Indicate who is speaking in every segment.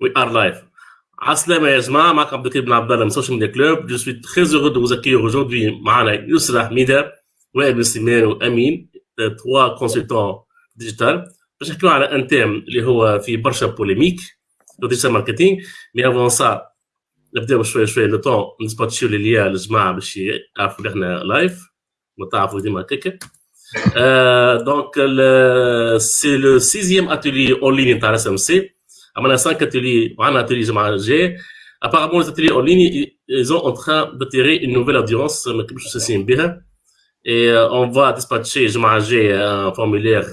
Speaker 1: وي ار لايف. عسلامة يا جماعة معكم عبد الكريم بن عبد الله من سوشيال ميديا كلوب جو سوي تخي هوغو دو زاكييغ اوجوردي معنا يسرى حميدة وائل سليمان وامين توا كونسلتون ديجيتال باش نحكيو على ان تيم اللي هو في برشا بوليميك لو ديجيتال ماركتينغ مي افون سا نبداو شوية شوية لو طون نسباتشيو لي ليا الجماعة باش يعرفوا إحنا لايف تعرفوا ديما هكاك دونك سي لو سيزيام اتيلي اون ليني تاع الاس ام سي عملنا 5 ateliers وعندنا atelier الجمعه الجايه apparemment les ateliers en ligne ils sont en train d'attirer une nouvelle audience ما كنتش مساسين بها et on va dispatcher الجمعه الجايه un formulaire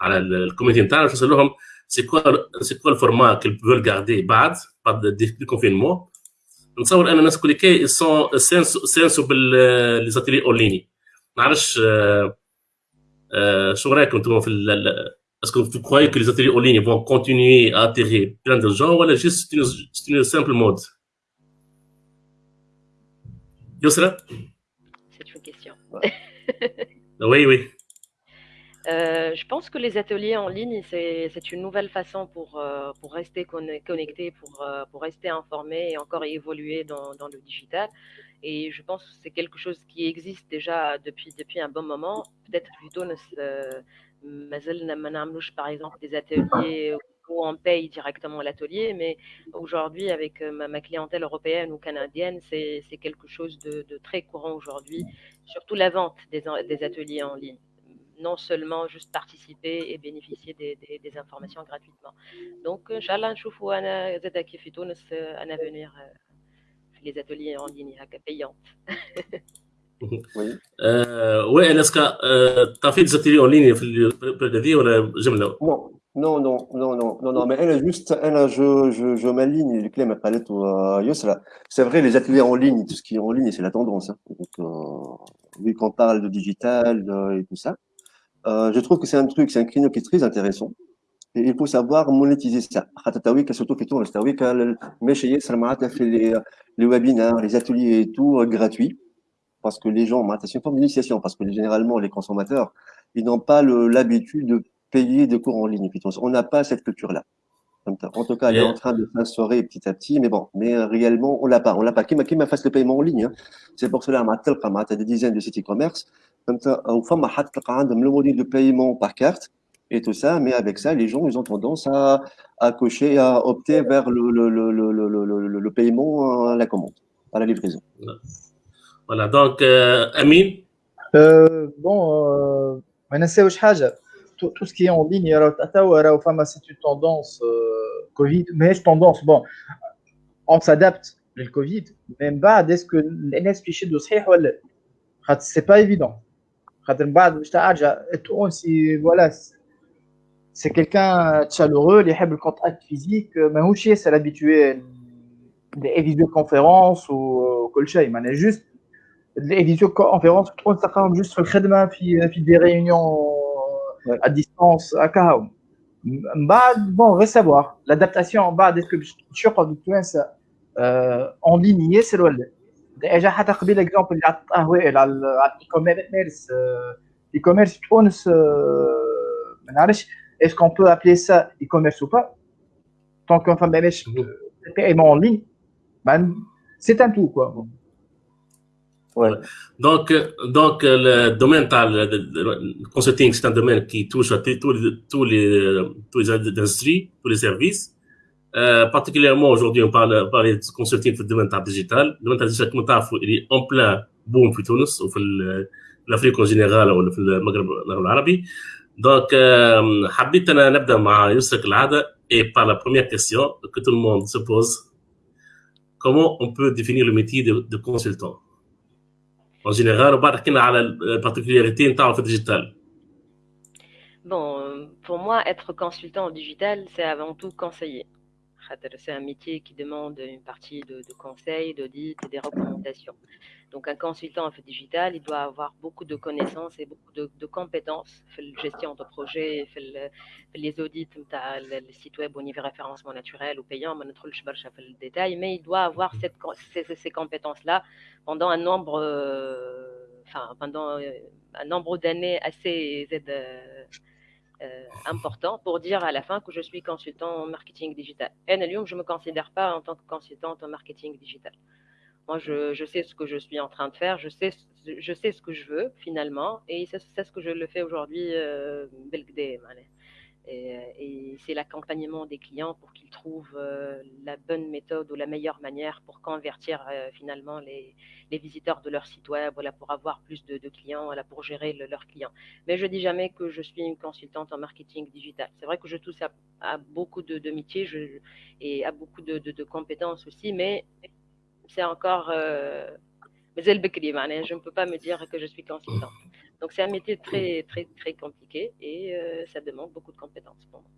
Speaker 1: على الكوميتي نتاعنا باش نسال لهم سي كوا سي كوا الفورما كيل بول غاردي بعد بعد دي كونفينمون نتصور ان الناس الكل كي سون سينسو بال لي زاتيلي اون ليني ما نعرفش شو رايكم انتم في est-ce que vous croyez que les ateliers en ligne vont continuer à attirer plein de gens ou voilà, juste c'est une, une simple mode Yosra
Speaker 2: C'est une question.
Speaker 1: Oui, oui.
Speaker 2: Euh, je pense que les ateliers en ligne, c'est une nouvelle façon pour, euh, pour rester connecté, pour, euh, pour rester informé et encore évoluer dans, dans le digital. Et je pense que c'est quelque chose qui existe déjà depuis, depuis un bon moment. Peut-être plutôt par exemple des ateliers où on paye directement l'atelier, mais aujourd'hui, avec ma, ma, clientèle européenne ou canadienne, c'est quelque chose de, de très courant aujourd'hui, surtout la vente des, des, ateliers en ligne. Non seulement juste participer et bénéficier des, des, des informations gratuitement. Donc, Inch'Allah, نشوفوا أنا زاد كيف في تونس un avenir في les ateliers en ligne payantes.
Speaker 1: oui. Euh, ouais, Alaska, euh, t'as fait des ateliers en ligne في البلد هذه ولا جملة؟
Speaker 3: Non, non, non, non, non, non, non, mais elle a juste, elle a, je, je, je m'aligne, les clés, ma palette ou Yosra. C'est vrai, les ateliers en ligne, tout ce qui est en ligne, c'est la tendance. Hein. Donc, euh, vu qu'on parle de digital euh, et tout ça, euh, je trouve que c'est un truc, c'est un créneau qui est très intéressant. Et il faut savoir monétiser ça. surtout fait tout, mais chez les, les webinaires, les ateliers et tout, gratuits parce que les gens, c'est une forme d'initiation, parce que généralement, les consommateurs, ils n'ont pas l'habitude de payer des cours en ligne. On n'a pas cette culture-là. En tout cas, elle est en train de s'instaurer petit à petit, mais bon, mais réellement, on l'a pas. On l'a pas. Qui m'a fait le paiement en ligne. Hein? C'est pour cela, a des dizaines de sites e-commerce. Comme ça, le module de paiement par carte et tout ça, mais avec ça, les gens, ils ont tendance à, à cocher, à opter vers le, le, le, le, le, le paiement à la commande, à la livraison.
Speaker 1: Voilà, donc, euh, Amine
Speaker 4: euh, Bon, ما ننساوش حاجه tout ce qui est en ligne راهو توا راهو فما c'est une tendance Covid ماهيش tendance bon on s'adapte للكوفيد mais من بعد اسكو الناس باش يشدوا صحيح ولا خاطر سي با ايفيدون خاطر من بعد باش ترجع التونسي فوالا سي كيلكان تشالورو اللي يحب الكونتاكت فيزيك ماهوش ياسر ابيتوي des vidéoconférences وكل شيء معناها جوست les visioconférences تلقاهم juste في الخدمه في في دي ريونيون à distance هكا من بعد بون غير سافوار لادابتاسيون من بعد اسكو باش تشقد التوانسه اون لين ياسر ولا ديجا حتى قبيل اكزومبل اللي عطاه وائل على الاي كوميرس الاي كوميرس تونس ما نعرفش اسكو اون بو ابلي سا اي كوميرس ou pas tant qu'on fait ماناش paiement en ligne c'est un tout quoi
Speaker 1: Ouais. Donc, donc, le domaine le consulting, c'est un domaine qui touche à tous les, tous les, tous les industries, tous les services. Euh, particulièrement aujourd'hui, on parle, parle de consulting في الدومين تاع الديجيتال، الدومين تاع الديجيتال كما تعرفوا اللي اون بلان بوم في تونس وفي الافريق اون جينيرال ولا في المغرب العربي. دونك حبيت انا نبدا مع يسرا كالعاده et par la première question que tout le monde se pose comment on peut définir le métier de, de consultant en général وبعد حكينا على البارتيكولاريتي نتاعو في الديجيتال
Speaker 2: Bon, pour moi, être consultant en digital, c'est avant tout conseiller. C'est un métier qui demande une partie de, conseils, d'audit et des recommandations. Donc, un consultant en fait digital, il doit avoir beaucoup de connaissances et beaucoup de, de compétences. Fait la gestion de projet, fait, le, les audits, le site web au niveau référencement naturel ou payant, mais le détail, mais il doit avoir ces, ces compétences-là pendant un nombre, euh, enfin, pendant un nombre d'années assez, important pour dire à la fin que je suis consultant en marketing digital. Et je ne me considère pas en tant que consultante en marketing digital. Moi, je, je, sais ce que je suis en train de faire, je sais, je sais ce que je veux finalement, et c'est ce que je le fais aujourd'hui, euh, et, et c'est l'accompagnement des clients pour qu'ils trouvent euh, la bonne méthode ou la meilleure manière pour convertir euh, finalement les, visiteurs de leur site web, pour avoir plus de, clients, pour gérer le, leurs clients. Mais je dis jamais que je suis une consultante en marketing digital. C'est vrai que je touche à, beaucoup de, métiers et à beaucoup de, compétences aussi, mais c'est encore. Euh, je ne peux pas me dire que je suis consultant. Donc, c'est un métier très, très, très compliqué et euh, ça demande beaucoup de compétences pour moi.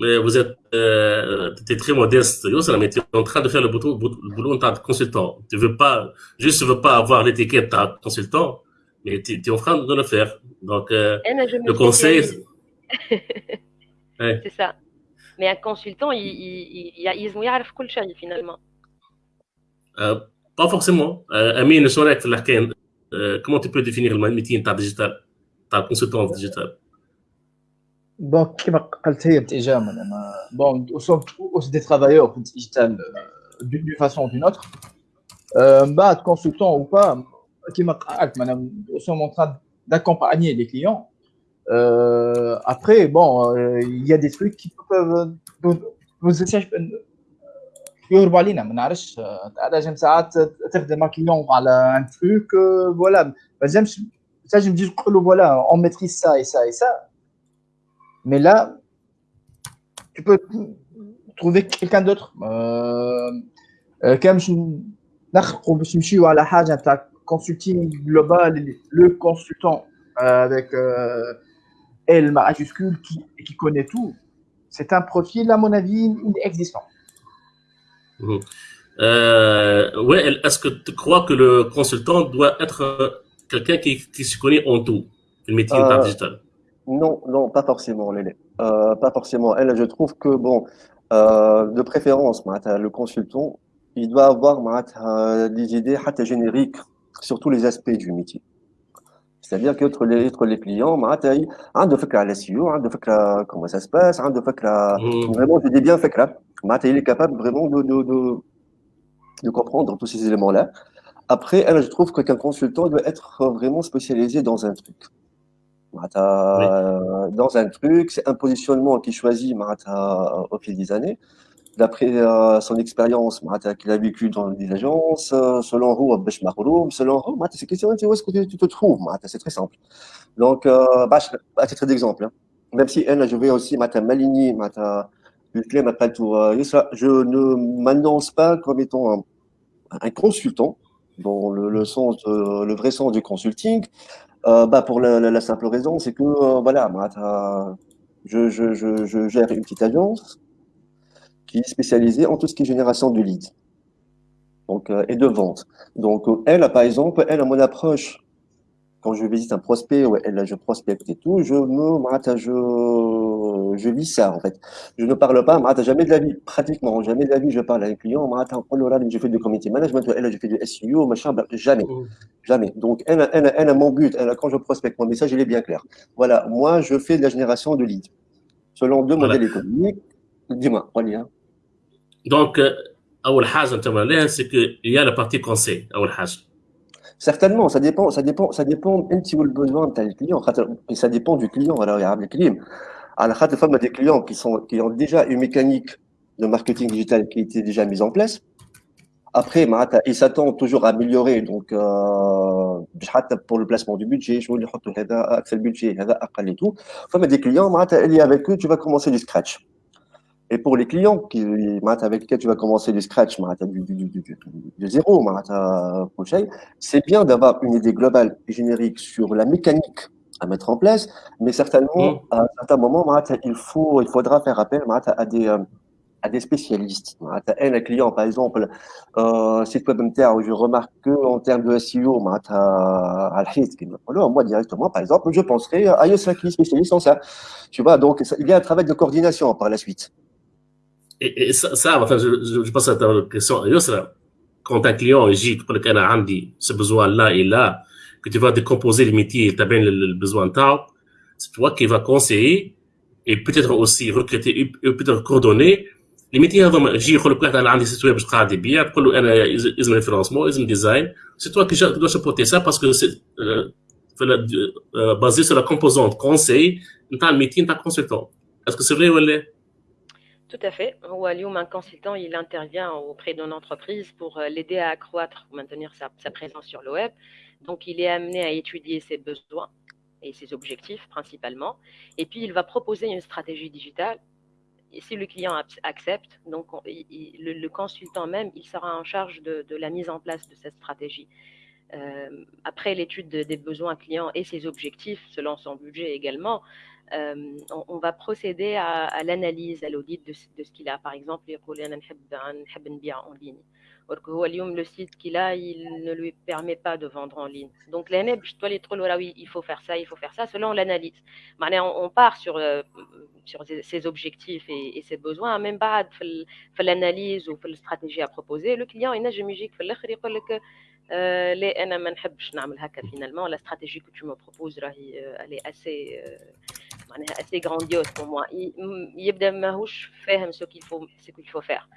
Speaker 1: Mais vous êtes euh, très modeste, mais tu es en train de faire le boulot, le boulot de consultant. Tu veux pas, juste tu veux pas avoir l'étiquette de consultant, mais tu, es en train de le faire. Donc, euh, le conseil.
Speaker 2: ouais. C'est ça. Mais un consultant, il, il, il, il, il, il finalement.
Speaker 1: Euh, pas forcément. Euh, Amine, euh, comment tu peux définir le métier de digital, ta consultant digital
Speaker 4: Bon, comme قلت هي déjà bon nous sommes aussi des travailleurs digital d'une façon ou d'une autre بعد consultant ou pas كما قلت nous sommes en train d'accompagner les clients euh, après bon il y a des trucs qui peuvent nous, nous يهربوا علينا ما نعرفش تنجم ساعات تخدم مع كليون على ان تروك فوالا ما تنجمش تنجم تجي تقول له فوالا اون ميتريز سا اي سا اي سا مي لا tu peux trouver quelqu'un d'autre كان باش نخرقوا باش نمشيو على حاجه تاع consulting global le consultant avec euh, L majuscule qui, qui connaît tout c'est un profil à mon avis inexistant
Speaker 1: Mhm. Euh, ouais, est-ce que tu crois que le consultant doit être quelqu'un qui, qui, se connaît en tout, le métier euh, digital?
Speaker 3: Non, non, pas forcément, Lélé. Euh, pas forcément. Elle, je trouve que, bon, euh, de préférence, le consultant, il doit avoir des idées génériques sur tous les aspects du métier. C'est-à-dire qu'entre les, entre les clients, un de fait la SEO, un de fait comment ça se passe, un de fait mmh. vraiment, je dis bien fait il est capable vraiment de, de, de, de comprendre tous ces éléments-là. Après, je trouve qu'un consultant doit être vraiment spécialisé dans un truc. Dans un truc, c'est un positionnement qu'il choisit au fil des années. D'après euh, son expérience qu'il a vécu dans les agences, euh, selon où, selon où, c'est question où est-ce que tu te trouves. C'est très simple. Donc, euh, à titre d'exemple, hein. même si elle, je vais aussi m'aligner je ne m'annonce pas comme étant un, consultant, dans le, sens, le vrai sens du consulting, euh, bah pour la, simple raison, c'est que euh, voilà, je, je, je, je, gère une petite agence qui est spécialisée en tout ce qui est génération de leads donc, euh, et de vente. Donc, elle, par exemple, elle, a mon approche quand je visite un prospect, ouais, là, je prospecte et tout, je me, je, je vis ça, en fait. Je ne parle pas, jamais de la vie, pratiquement, jamais de la vie, je parle à un client, oh là là, je fais du community management, elle, je fais du SEO, machin, bah, jamais, mmh. jamais. Donc, elle, elle, elle, mon but, elle, quand je prospecte, mon message, il est bien clair. Voilà, moi, je fais de la génération de leads, selon deux modèles économiques. Dis-moi, on y
Speaker 1: Donc, euh, c'est qu'il y a la partie conseil,
Speaker 3: Certainement, ça dépend, ça dépend, ça dépend le besoin de client. Et ça dépend du client. Alors, il y a des clients. Alors, il y a des clients qui, sont, qui ont déjà une mécanique de marketing digital qui était déjà mise en place. Après, ils s'attendent toujours à améliorer. Donc, euh, pour le placement du budget, je voulais le budget, et tout. Y a des clients, il y avec eux, tu vas commencer du scratch. Et pour les clients qui, avec lesquels tu vas commencer du scratch, du, du, du, du zéro, c'est bien d'avoir une idée globale et générique sur la mécanique à mettre en place, mais certainement, mm. à un certain moment, il, faut, il faudra faire appel à des, à des spécialistes. Un client, par exemple, euh, site web où je remarque que en termes de SEO, moi directement, par exemple, je penserais à est spécialiste en ça. Tu vois, donc il y a un travail de coordination par la suite
Speaker 1: Et, ça, ça enfin, je, je, pense à ta question, Yosra, quand un client dit que Andy, ce besoin-là et là, que tu vas décomposer les métiers et tu as bien le, le besoin de c'est toi qui vas conseiller et peut-être aussi recruter et peut-être coordonner les métiers هذوما يجي يقول لك واحد انا عندي سيت ويب قاعد يبيع تقول له انا لازم ريفيرونسمون لازم ديزاين سي توا كي dois supporter ça parce que c'est basé sur la composante conseil نتاع الميتي نتاع consultant est-ce que c'est vrai ولا
Speaker 2: tout à fait. Walium, un consultant, il intervient auprès d'une entreprise pour l'aider à accroître, maintenir sa, présence sur le web. Donc, il est amené à étudier ses besoins et ses objectifs principalement. Et puis, il va proposer une stratégie digitale si le client accepte, donc le, consultant même, il sera en charge de, la mise en place de cette stratégie. Euh, après l'étude des besoins clients et ses objectifs, selon son budget également, euh, on, va procéder à, l'analyse, à l'audit de, ce qu'il a. Par exemple, il en ligne. Le site qu'il a, il ne lui permet pas de vendre en ligne. Donc, il faut faire ça, il faut faire ça, selon l'analyse. On part sur, euh, sur ses objectifs et, ses besoins, même pas l'analyse ou la stratégie à proposer. Le client, il a musique, finalement, la stratégie que tu me proposes, elle est assez, euh, assez grandiose pour moi. Il, il, ce qu'il faut, ce qu'il faut faire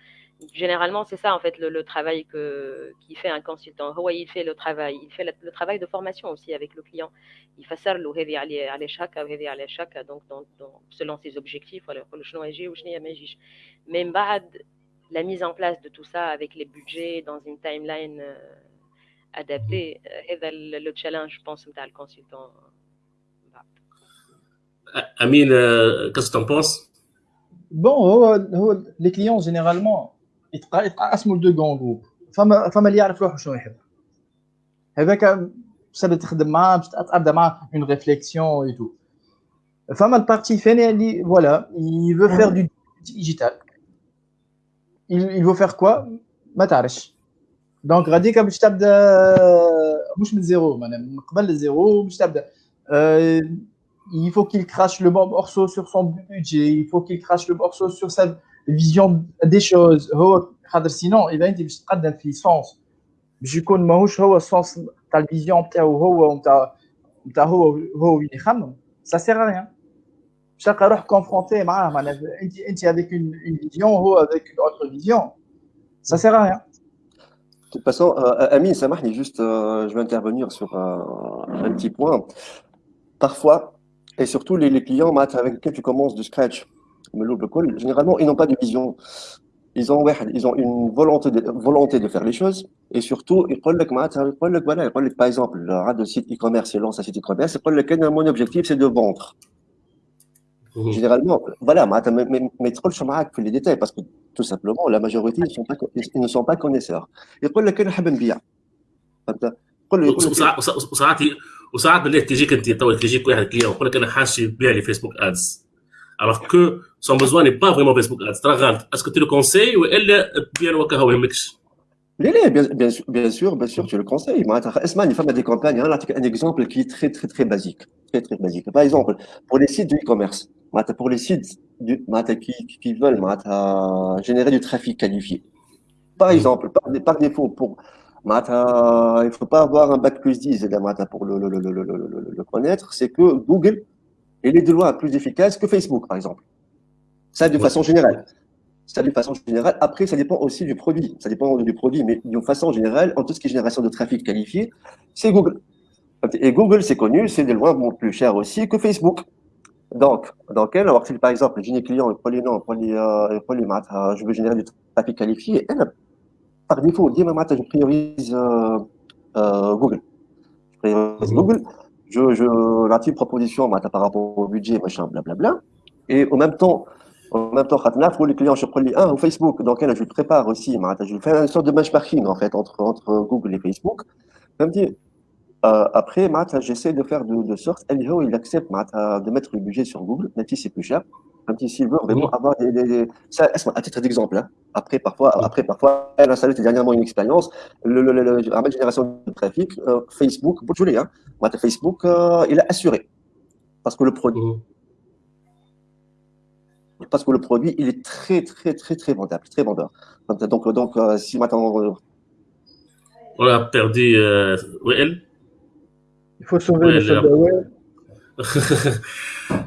Speaker 2: généralement, c'est ça en fait le, travail que qui fait un consultant. il fait le travail, il fait le, travail de formation aussi avec le client. Il fait ça le donc, selon ses objectifs, mais la mise en place de tout ça avec les budgets dans une timeline euh, adaptée, euh, le challenge, je pense, le consultant.
Speaker 1: Amine, euh, qu'est-ce que tu en penses
Speaker 4: Bon, les clients généralement يتقاسموا لدو كون جروب فما فما اللي يعرف روحه شنو يحب هذاك باش تبدا تخدم معاه باش تبدا معاه اون ريفليكسيون اي تو فما البارتي الثانيه اللي فوالا يفو فير دو ديجيتال il veut faire quoi ما تعرفش دونك غاديك باش تبدا مش من زيرو من قبل الزيرو باش تبدا il faut qu'il crache le morceau sur son budget, il faut qu'il crache le morceau sur sa vision des choses. Sinon, il va être dans le sens. Je connais maouche sens ta vision ta ou ta ta une ça sert à rien. Chaque heure confronté avec une, vision ou avec une autre vision, ça sert à rien.
Speaker 3: De toute façon, euh, euh Amine, ça marche, juste, euh, je vais intervenir sur euh, un petit point. Parfois, et surtout, les, clients, Matt, avec lesquels tu commences du scratch, généralement, ils n'ont pas de vision. Ils ont, ils ont une volonté de, volonté de faire les choses. Et surtout, ils prennent le voilà, par exemple, le site e-commerce, ils lancent un site e-commerce, ils prennent lequel mon objectif, c'est de vendre. Généralement, voilà, mais trop le les détails parce que tout simplement, la majorité ils sont pas, ils ne sont pas connaisseurs. Ils prennent
Speaker 1: lequel je veux وساعات بالله تجيك انت تو تجيك واحد كليون يقول لك انا حاش يبيع لي فيسبوك ادز alors que son besoin n'est pas vraiment Facebook Ads. Est-ce que tu le conseilles ou elle bien ou qu'à
Speaker 3: bien, bien, bien, sûr, bien sûr, bien sûr, tu le conseilles. Esma, une femme a des campagnes. Hein, un exemple qui est très, très, très basique. Très, très basique. Par exemple, pour les sites de e-commerce, pour les sites du, qui, qui veulent générer du trafic qualifié. Par exemple, par, par défaut, pour, il ne faut pas avoir un bac plus 10 pour le, le, le, le, le, le connaître, c'est que Google et les de loin plus efficaces que Facebook, par exemple. Ça, de façon générale. Ça, de façon générale. Après, ça dépend aussi du produit. Ça dépend du produit, mais de façon générale, en tout ce qui est génération de trafic qualifié, c'est Google. Et Google, c'est connu, c'est de loin plus cher aussi que Facebook. Donc, dans quel, alors par exemple, j'ai des clients, euh, je veux générer du trafic qualifié, par défaut, je priorise euh, euh, Google. Je priorise mhm. Google je, je la proposition bah, par rapport au budget, machin, blablabla. Et en même temps, en même temps, pour les clients, je prends les un au Facebook, dans lequel je prépare aussi, je fais une sorte de benchmarking en fait entre, entre Google et Facebook. Même dit, euh, après, j'essaie de faire de, de sorte, il accepte de mettre le budget sur Google, même si c'est plus cher. Même si veut vraiment avoir des, des, ça, à titre d'exemple, hein. après parfois, après parfois, elle a installé dernièrement une expérience, le, le, le, la génération de trafic, euh, Facebook, pour hein, Facebook, euh, il a assuré. Parce que le produit, parce que le produit, il est très, très, très, très vendable, très vendeur. Donc, donc euh, si maintenant.
Speaker 1: On a perdu euh,
Speaker 4: Il faut sauver le soldat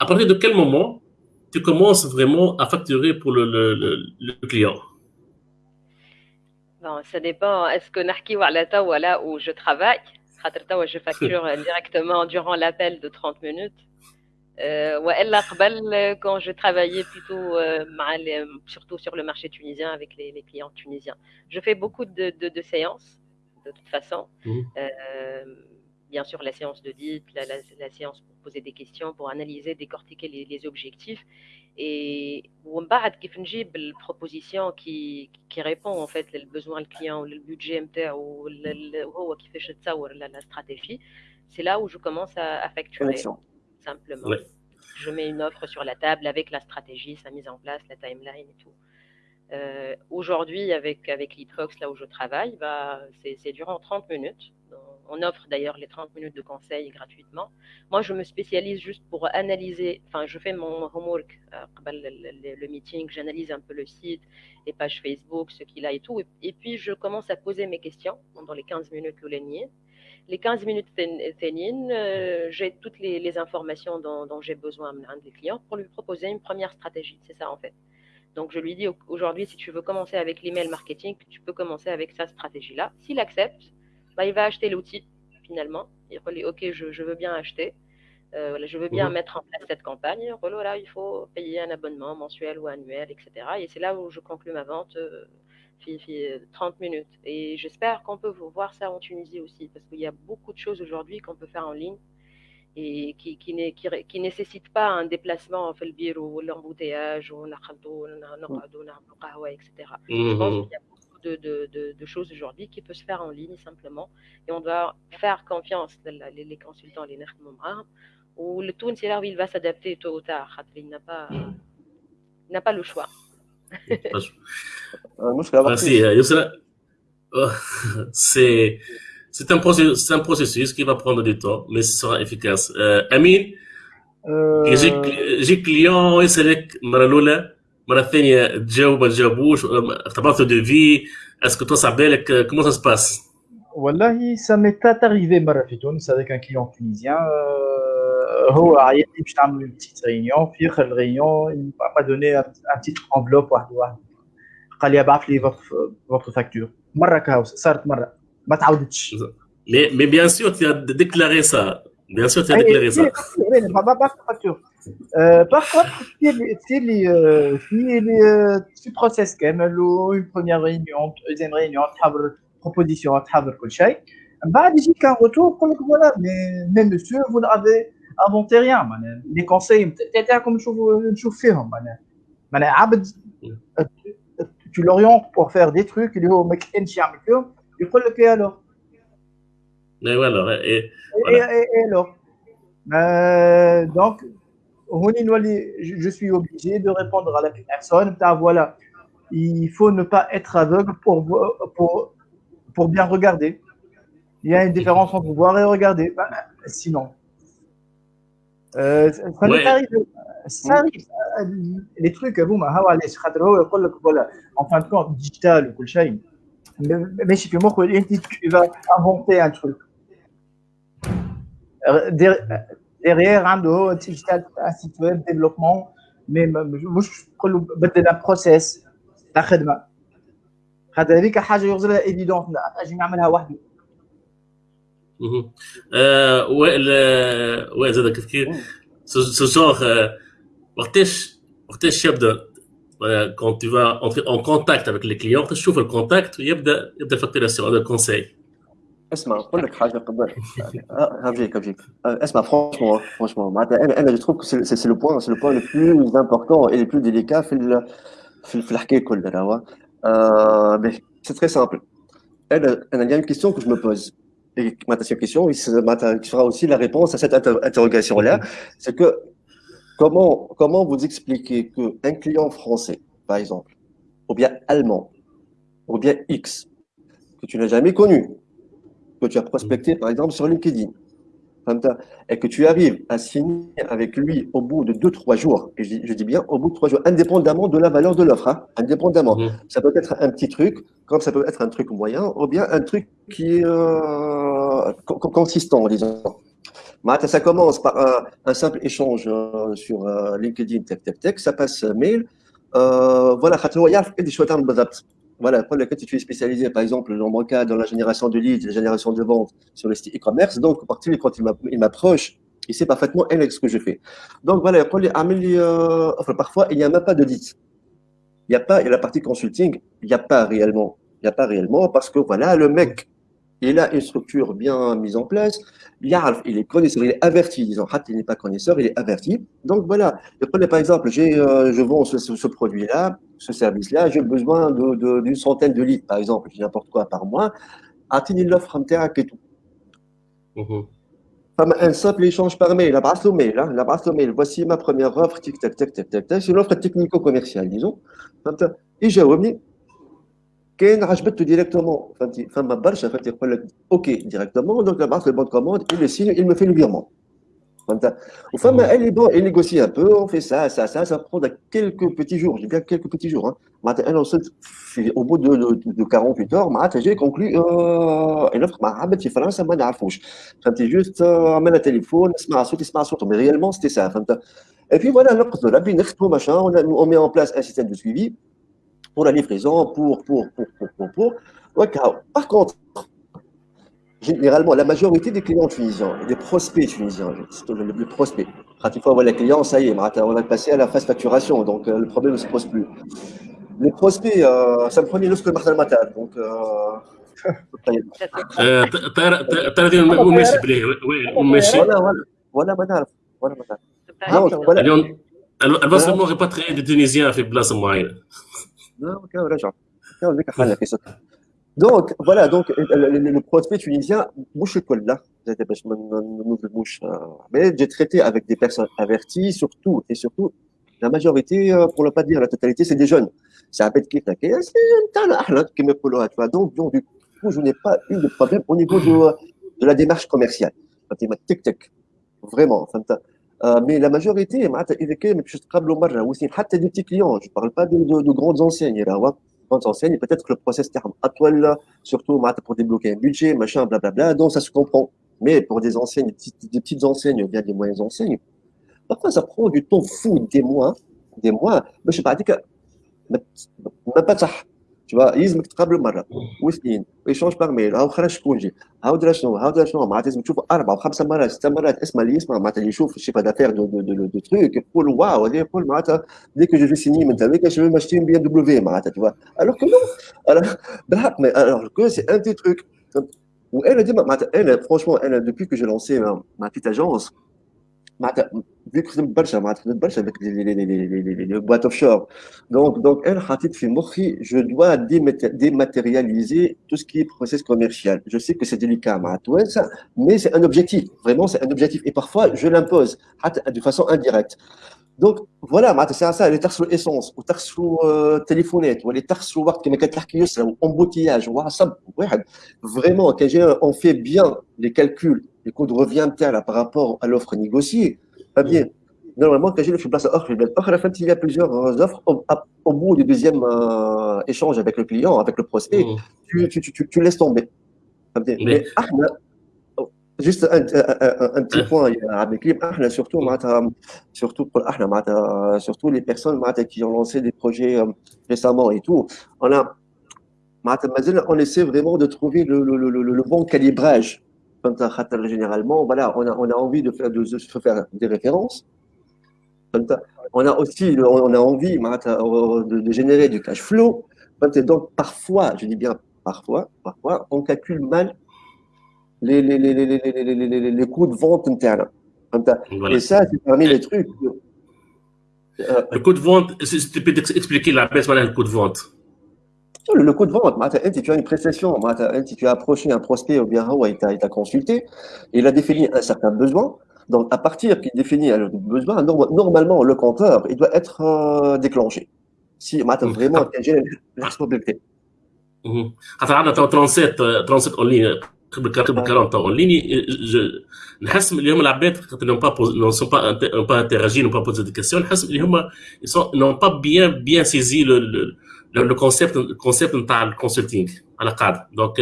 Speaker 1: à partir de quel moment tu commences vraiment à facturer pour le, le, le, le client?
Speaker 2: Bon, ça dépend. Est-ce que Narki ou là où je travaille, je facture directement durant l'appel de 30 minutes. Euh, quand je travaillais plutôt euh, surtout sur le marché tunisien avec les, clients tunisiens. Je fais beaucoup de, séances de toute façon. Mmh. Euh, bien sûr, la séance d'audit, la, la, séance pour poser des questions, pour analyser, décortiquer les, objectifs. Et la proposition qui, qui répond en fait aux besoins du client, le budget ou la stratégie, c'est là où je commence à, facturer simplement. Je mets une offre sur la table avec la stratégie, sa mise en place, la timeline et tout. Euh, aujourd'hui, avec, avec Leadfox, là où je travaille, bah, c'est durant 30 minutes. On offre d'ailleurs les 30 minutes de conseil gratuitement. Moi, je me spécialise juste pour analyser, enfin, je fais mon homework, euh, le, meeting, j'analyse un peu le site, les pages Facebook, ce qu'il a et tout. Et, puis, je commence à poser mes questions pendant les 15 minutes nier les 15 minutes fénines, euh, j'ai toutes les, informations dont, j'ai besoin d'un des clients pour lui proposer une première stratégie. C'est ça en fait. Donc je lui dis aujourd'hui, si tu veux commencer avec l'email marketing, tu peux commencer avec sa stratégie-là. S'il accepte, bah, il va acheter l'outil finalement. Il dit ok, je, veux bien acheter. Euh, je veux bien mettre en place cette campagne. Là, il faut payer un abonnement mensuel ou annuel, etc. Et c'est là où je conclue ma vente. Euh, 30 minutes. Et j'espère qu'on peut voir ça en Tunisie aussi, parce qu'il y a beaucoup de choses aujourd'hui qu'on peut faire en ligne et qui, qui, qui, qui nécessitent pas un déplacement fait le bureau, l'embouteillage, ou etc. Je pense qu'il y a beaucoup de, de, choses aujourd'hui qui peut se faire en ligne simplement. Et on doit faire confiance les, consultants, les nerfs membres Ou le Tunis, là où il va s'adapter tôt ou tard. Il n'a pas, n'a pas le choix.
Speaker 1: merci euh, oh, C'est c'est un, processus, qui va prendre du temps, mais ce sera efficace. Euh, Amine, j'ai client, c'est avec Maraloula. الاولى المره الثانيه تجاوب ما تجاوبوش اختبرت دو في اسكو توسع بالك كومون سا سباس
Speaker 4: والله ça m'est arrivé مره في تونس avec un client tunisien هو عيطني باش تعمل بتيت ريونيون في اخر الريونيون il m'a donné un petit enveloppe واحد واحد قال لي ابعث لي فوتر فاكتور مره كهو صارت مره ما تعاودتش
Speaker 1: مي مي بيان سور تي ديكلاري سا بيان سور تي ديكلاري سا
Speaker 4: فاكتور Euh, par contre, si, les, si, process une première réunion, deuxième réunion, proposition, hein, bah, il a un retour, voilà, mais, mais monsieur, vous n'avez inventé rien, man. les conseils, t'étais hein, comme chauffer, man. Man, tu l'orientes pour faire des trucs, il est au McKinsey, il faut le payer alors.
Speaker 1: Mais voilà, et,
Speaker 4: voilà. et, et, et alors? Euh, donc, je suis obligé de répondre à la personne. Voilà, il faut ne pas être aveugle pour, pour, pour bien regarder. Il y a une différence entre voir et regarder. Bah, sinon, euh, ça ouais. arrive. Ça arrive. Les trucs, vous, en fin de compte, digital mais si tu tu vas inventer un truc Derrière, un digital, un site web, développement, mais je peux بدل un process تاع خدمه هذا هذيك حاجه يغزلها ايفيدونت اجي نعملها وحدي
Speaker 1: اها وائل وائل زاد كيف ce genre وقتاش وقتاش يبدا quand tu vas entrer en contact avec les clients تشوف الكونتاكت يبدا يبدا الفاكتوراسيون هذا الكونساي
Speaker 3: اسمع نقول لك حاجه قبل هاجيك هاجيك اسمع فرانشمون فرانشمون معناتها انا انا جو تروف سي لو بوان سي لو بوان لو بلوز امبورتون اي لو بلو ديليكا في في الحكايه كلها راهو سي تري سامبل انا انا il y a une question que je me pose et ma deuxième question, il sera aussi la réponse à cette interrogation-là, mhm. c'est que comment, comment vous expliquez qu'un client français, par exemple, ou bien allemand, ou bien X, que tu n'as jamais connu, que tu as prospecté, par exemple, sur LinkedIn, et que tu arrives à signer avec lui au bout de 2-3 jours, et je, dis bien au bout de 3 jours, indépendamment de la valeur de l'offre, hein, indépendamment. Mmh. Ça peut être un petit truc, comme ça peut être un truc moyen, ou bien un truc qui est euh, consistant, disons. Ça commence par un, simple échange euh, sur euh, LinkedIn, tech, tech, tech, ça passe mail. voilà, voilà, pour lequel tu es spécialisé, par exemple, dans mon cas, dans la génération de leads, la génération de ventes sur le site e-commerce. Donc, quand il m'approche, il sait parfaitement ce que je fais. Donc, voilà, euh, enfin, parfois, il n'y a même pas leads. Il n'y a pas, et la partie consulting, il n'y a pas réellement. Il n'y a pas réellement parce que, voilà, le mec, il a une structure bien mise en place, il est connaisseur, il est averti, disons, il n'est pas connaisseur, il est averti. Donc voilà, par exemple, j'ai, euh, je vends ce, produit-là, ce service-là, j'ai besoin d'une centaine de litres, par exemple, n'importe quoi par mois, il l'offre un terrain et tout. Mhm. Un simple échange par mail, la brasse au mail, hein, la brasse au mail, voici ma première offre, tic, tac, tac, tac, tac, tac, c'est une offre technico-commerciale, disons. Et j'ai remis كاين عجبته ديريكتومون فهمتي فما برشا فهمتي يقول لك اوكي ديريكتومون دونك نبعث le bon commande il le signe il me fait le virement Enfin, elle est bonne, elle négocie un peu, on fait ça, ça, ça, ça prend quelques petits jours, j'ai bien quelques petits jours. Hein. Au bout de, de, de 48 heures, j'ai conclu euh, une offre avec les Français, je ne juste euh, amener le téléphone, je me suis dit, mais réellement, c'était ça. Et puis voilà, on met en place un système de suivi pour la livraison, pour, pour, pour, pour, pour, pour. Par contre, généralement, la majorité des clients tunisiens, des prospects tunisiens, les prospects, quand il faut avoir les clients, ça y est, on a passé à la phase facturation, donc euh, le problème ne se pose plus. Les prospects, euh, ça me prenait lorsque le matin matin, donc. voilà voilà voilà
Speaker 1: voilà voilà البصمه ريباتري دي تونيزيان في بلاصه معينه
Speaker 3: donc voilà donc le, prospect tunisien là mais j'ai traité avec des personnes averties surtout et surtout la majorité euh, pour ne pas dire la totalité c'est des jeunes c'est un peu qui donc donc du coup je n'ai pas eu de problème au niveau de, de la démarche commerciale vraiment euh, mais la majorité, il y a des petits clients. Je ne parle pas de, de, de grandes enseignes. Grandes enseignes, peut-être que le process terme actuel, surtout pour débloquer un budget, machin, blablabla, donc ça se comprend. Mais pour des enseignes, des petites enseignes, bien des moyennes enseignes, parfois ça prend du temps fou, des mois, des mois. Mais je ne sais pas, pas ça tu vois يلزمك تقابلوا مره واثنين ويشونج باغ ميل هاو خرج شكون جي هاو درا شنو هاو درا شنو معناتها لازم تشوفوا اربع وخمسه مرات سته مرات اسمع اللي يسمع معناتها اللي يشوف الشيفا دافير دو دو دو, دو تروك يقول واو هذا يقول معناتها ديك جو في سيني من تاعك جو vais m'acheter une BMW معناتها tu vois alors que non alors بالحق mais alors que c'est un petit truc وانا ديما معناتها انا فرونشمون انا دوبي كو جو لونسي ما بيت اجونس معناتها vu que خدمت برشا معناتها خدمت برشا avec les boîtes offshore donc donc انا حطيت في مخي je dois dématérialiser tout ce qui est process commercial je sais que c'est délicat مع ça mais c'est un objectif vraiment c'est un objectif et parfois je l'impose de façon indirecte donc voilà c'est ça اللي تغسلوا الاسونس وتغسلوا تليفونات ولا تغسلوا وقت كما كتحكي يسرا embouteillage وعصب واحد vraiment quand on fait bien les calculs les coûts de revient là par rapport à l'offre négociée pas bien. Normalement, quand j'ai le place offre, il y a plusieurs euh, offres. Au, bout du deuxième euh, échange avec le client, avec le prospect, mmh. tu, tu, tu, tu, laisses tomber. Mais, ah, oh, juste un, un, un, petit point avec lui, surtout, surtout, pour, surtout les personnes qui ont lancé des projets euh, récemment et tout, on a on essaie vraiment de trouver le, le, le, le bon calibrage généralement, voilà, on a, on a envie de faire, de, faire des références. On a aussi on a envie de, de générer du cash flow. Donc, parfois, je dis bien parfois, parfois, on calcule mal les, les, les, les, les coûts de vente interne. Et ça, c'est parmi les trucs.
Speaker 1: le coût de vente, tu peux expliquer la baisse, voilà le coût de vente
Speaker 3: le coût de vente, tu as une prestation, tu as approché un prospect ou bien il t'a consulté, il a défini un certain besoin. Donc, à partir qu'il définit un besoin, normalement, le compteur, il doit être euh, déclenché. Si on a vraiment la responsabilité.
Speaker 1: 37 37 en ligne قبل قبل 40 en ligne نحس اللي هم العباد خاطر n'ont pas ne sont pas n'ont pas interagi n'ont pas posé de questions نحس اللي هم ils sont n'ont pas bien لو كونسيبت الكونسيبت نتاع الكونسلتينغ على قاعدة دونك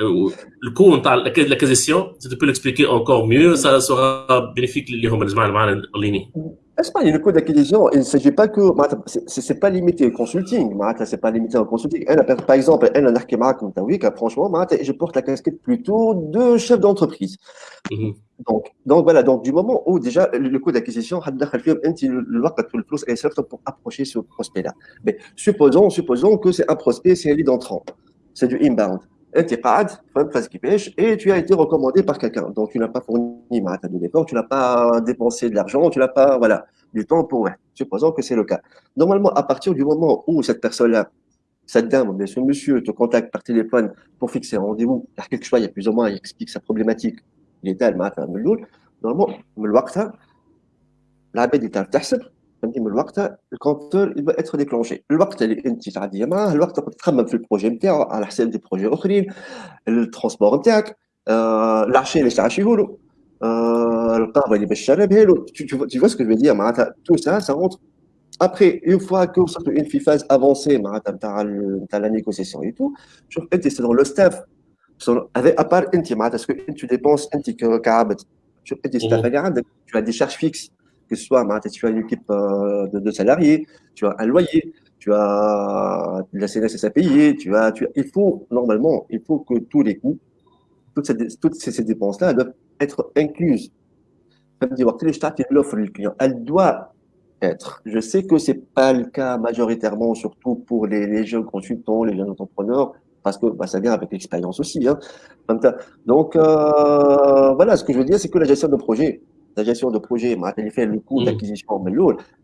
Speaker 1: le coût de l'acquisition, si tu peux l'expliquer encore mieux, ça sera bénéfique les gens qui
Speaker 3: Espagne, le coût d'acquisition, il ne s'agit pas que, c'est pas limité au consulting, c'est pas limité au consulting. Par exemple, elle a franchement, je porte la casquette plutôt de chef d'entreprise. Mm-hmm. Donc, donc voilà, donc du moment où déjà le coût d'acquisition, pour approcher ce prospect-là. Mais supposons, supposons que c'est un prospect, c'est un lead entrant. C'est du inbound et tu as été recommandé par quelqu'un. Donc, tu n'as pas fourni de départ, tu n'as pas dépensé de l'argent, tu n'as pas, voilà, du temps pour, ouais, supposons que c'est le cas. Normalement, à partir du moment où cette personne-là, cette dame, ce monsieur te contacte par téléphone pour fixer un rendez-vous, il quelque chose, il y a plus ou moins, il explique sa problématique, il est tel, normalement, la le compteur il doit être déclenché. Le temps le le projet à la des projets le transport euh, euh, le eh tu vois ce que je dire tout ça ça rentre. Après une fois que vous une phase avancée la négociation et tout dans le staff. À part parce que tu dépenses mhm. tu as des charges fixes que ce soit tu as une équipe euh, de, salariés, tu as un loyer, tu as la CNSS à payer, tu as, tu il faut normalement, il faut que tous les coûts, toutes ces, dépenses-là doivent être incluses. Client, elle doit être. Je sais que c'est pas le cas majoritairement, surtout pour les, jeunes consultants, les jeunes entrepreneurs, parce que bah, ça vient avec l'expérience aussi. Hein. Donc euh, voilà, ce que je veux dire, c'est que la gestion de projet, la gestion de projet, il fait le coût mm. d'acquisition, mais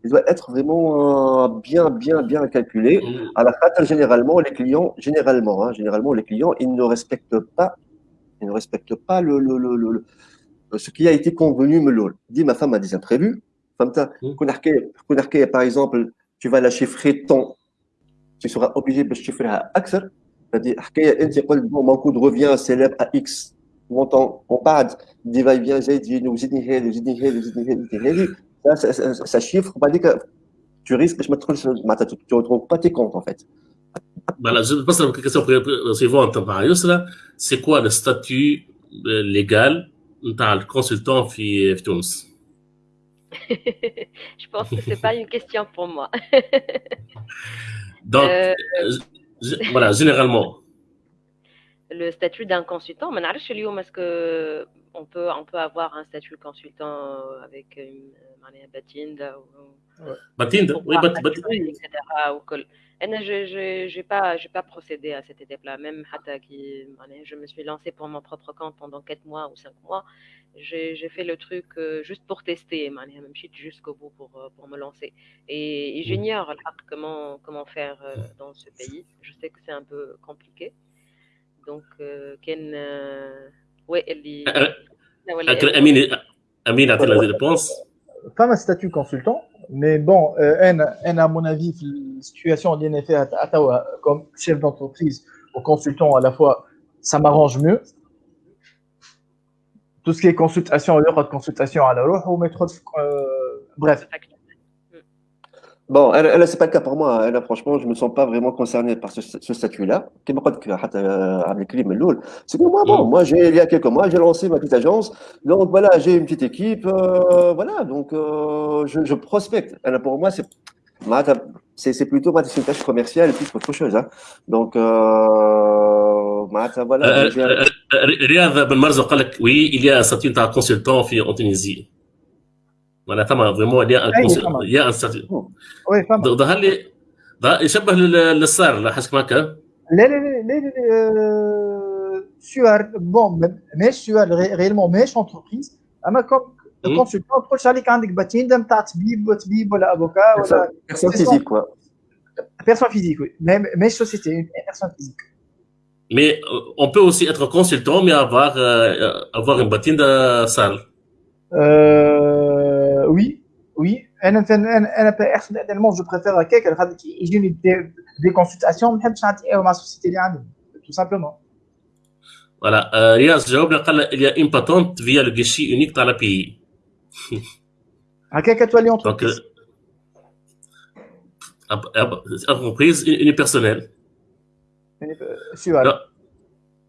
Speaker 3: il doit être vraiment euh, bien, bien, bien calculé. Mm. À la fin, généralement, les clients, généralement, hein, généralement, les clients, ils ne respectent pas, ils ne respectent pas le, le, le, ce qui a été convenu, mais Dit ma femme a des imprévus. Mm. Par exemple, tu vas la chiffrer tant, tu seras obligé de chiffrer à Axer. C'est-à-dire, mon coût de revient s'élève à X montant on parle des va-et-vient, ça, ça, ça chiffre, on va dire que tu risques, je me trouve, tu ne retrouves pas tes comptes en fait.
Speaker 1: Bah, voilà, je la question suivante. C'est quoi le statut euh, légal d'un consultant en Tunis
Speaker 2: Je pense que ce n'est pas une question pour moi.
Speaker 1: Donc, euh, euh, voilà, généralement,
Speaker 2: le statut d'un consultant. Mais est-ce que on peut, on peut avoir un statut consultant avec une
Speaker 1: Batinda ou Batinda, oui, Batinda, etc.
Speaker 2: Je n'ai pas, pas procédé à cette étape-là. Même qui, je me suis lancé pour mon propre compte pendant 4 mois ou 5 mois. J'ai fait le truc euh, juste pour tester, même jusqu'au bout pour, euh, pour me lancer. Et, et j'ignore comment, comment faire euh, dans ce pays. Je sais que c'est un peu compliqué. Donc, كان وائل اللي
Speaker 1: امين امين a la réponse
Speaker 4: Pas un statut consultant, mais bon, euh, à mon avis, la situation en INF à comme chef d'entreprise ou consultant à la fois, ça m'arrange mieux. Tout ce qui est consultation, il y aura de consultation à la roue, ou mettre, euh, bref.
Speaker 3: Bon, elle, elle c'est pas le cas pour moi. Elle, franchement, je me sens pas vraiment concerné par ce, ce statut-là. C'est que moi, bon, moi, j'ai, il y a quelques mois, j'ai lancé ma petite agence. Donc voilà, j'ai une petite équipe. Euh, voilà, donc euh, je, je, prospecte. Elle, pour moi, c'est, c'est, plutôt une tâche commerciale plus qu'autre chose. Hein. Donc euh, voilà.
Speaker 1: Riyad Ben Marzo, oui, il y a un statut de consultant en Tunisie. معناها ثم فريمون يا يا
Speaker 4: وي فما
Speaker 1: ظهر لي يشبه للصار حسك هكا
Speaker 4: لا لا لا لا لا سوار بون ماهيش سوار ريالمون ماهيش انتربريز اما كوم كونسلتون تقولش عليك عندك باتين نتاع طبيب طبيب ولا افوكا ولا
Speaker 3: بيرسون فيزيك كوا
Speaker 4: Personne physique, oui. Mais, mais société, une personne physique.
Speaker 1: Mais euh, on peut aussi être consultant, mais avoir, euh, avoir une bâtine de salle.
Speaker 4: Euh, oui, oui. انا انا personnellement je préfère هكاك خاطر كي يجيني دي كونسلتاسيون ما نحبش نعطي مع السوسيتي اللي عندي tout simplement.
Speaker 1: Voilà, euh, Riaz جاوبنا قال il y a une patente via le guichet unique تاع la pays.
Speaker 4: هكاك تولي
Speaker 1: Donc, euh, entreprise unipersonnelle.
Speaker 4: سؤال
Speaker 1: Non.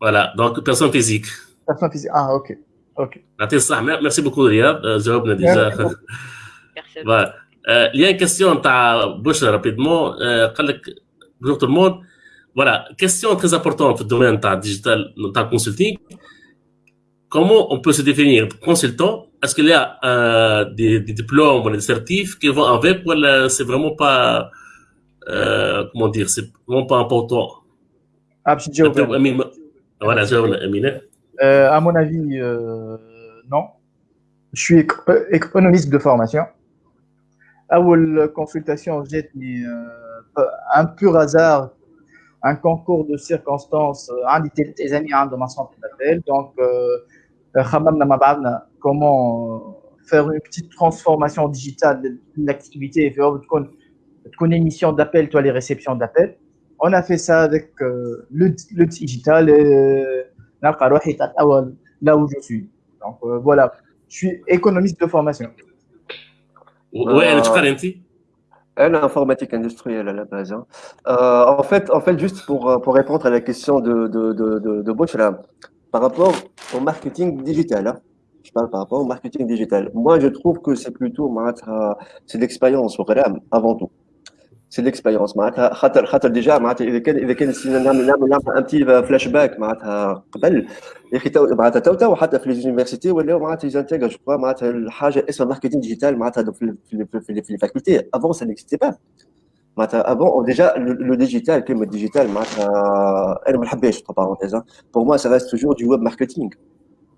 Speaker 1: Voilà, donc personne physique.
Speaker 4: personne physique اه اوكي اوكي
Speaker 1: يعطيك الصحة ميرسي بوكو رياض آه، جاوبنا ديجا
Speaker 2: Personne.
Speaker 1: Voilà. Euh, il y a une question تاع بوشرا rapidement euh, قال لك bonjour tout le monde voilà question très importante في الدومين تاع digital تاع consulting comment on peut se définir consultant est-ce qu'il y a euh, des, des diplômes ou des certifs qui vont avec ou c'est vraiment pas euh, comment dire c'est vraiment pas important
Speaker 4: اه باش تجاوب
Speaker 1: أمين voilà جاوبنا أمينة
Speaker 4: Euh, à mon avis, euh, non. Je suis euh, économiste de formation. À la consultation, j'ai euh, un pur hasard, un concours de circonstances, un des amis de ma centre d'appel. Donc, comment faire une petite transformation digitale de l'activité et faire une émission d'appel, toi les réceptions d'appel. On a fait ça avec le, digital là où je suis. Donc euh, voilà, je suis économiste de formation.
Speaker 1: Ouais, euh,
Speaker 3: elle est informatique industrielle à la base. Hein. Euh, en, fait, en fait, juste pour, euh, pour répondre à la question de, de, de, de par rapport au marketing digital, hein. je parle par rapport au marketing digital. Moi, je trouve que c'est plutôt c'est l'expérience au avant tout C'est l'expérience. معناتها خاطر خاطر déjà معناتها إذا كان إذا كان نسينا نعمل نعمل نعمل un petit flashback معناتها قبل يا اخي تو معناتها تو تو حتى في ليزونيفرسيتي ولاو معناتها يزانتيغ جو كوا معناتها الحاجه اسمها ماركتينغ ديجيتال معناتها في في في في في الفاكولتي افون سا نيكستي با معناتها افون ديجا لو ديجيتال كلمه ديجيتال معناتها انا ما نحبهاش بارونتيز بور موا سا ريست توجور دو ويب ماركتينغ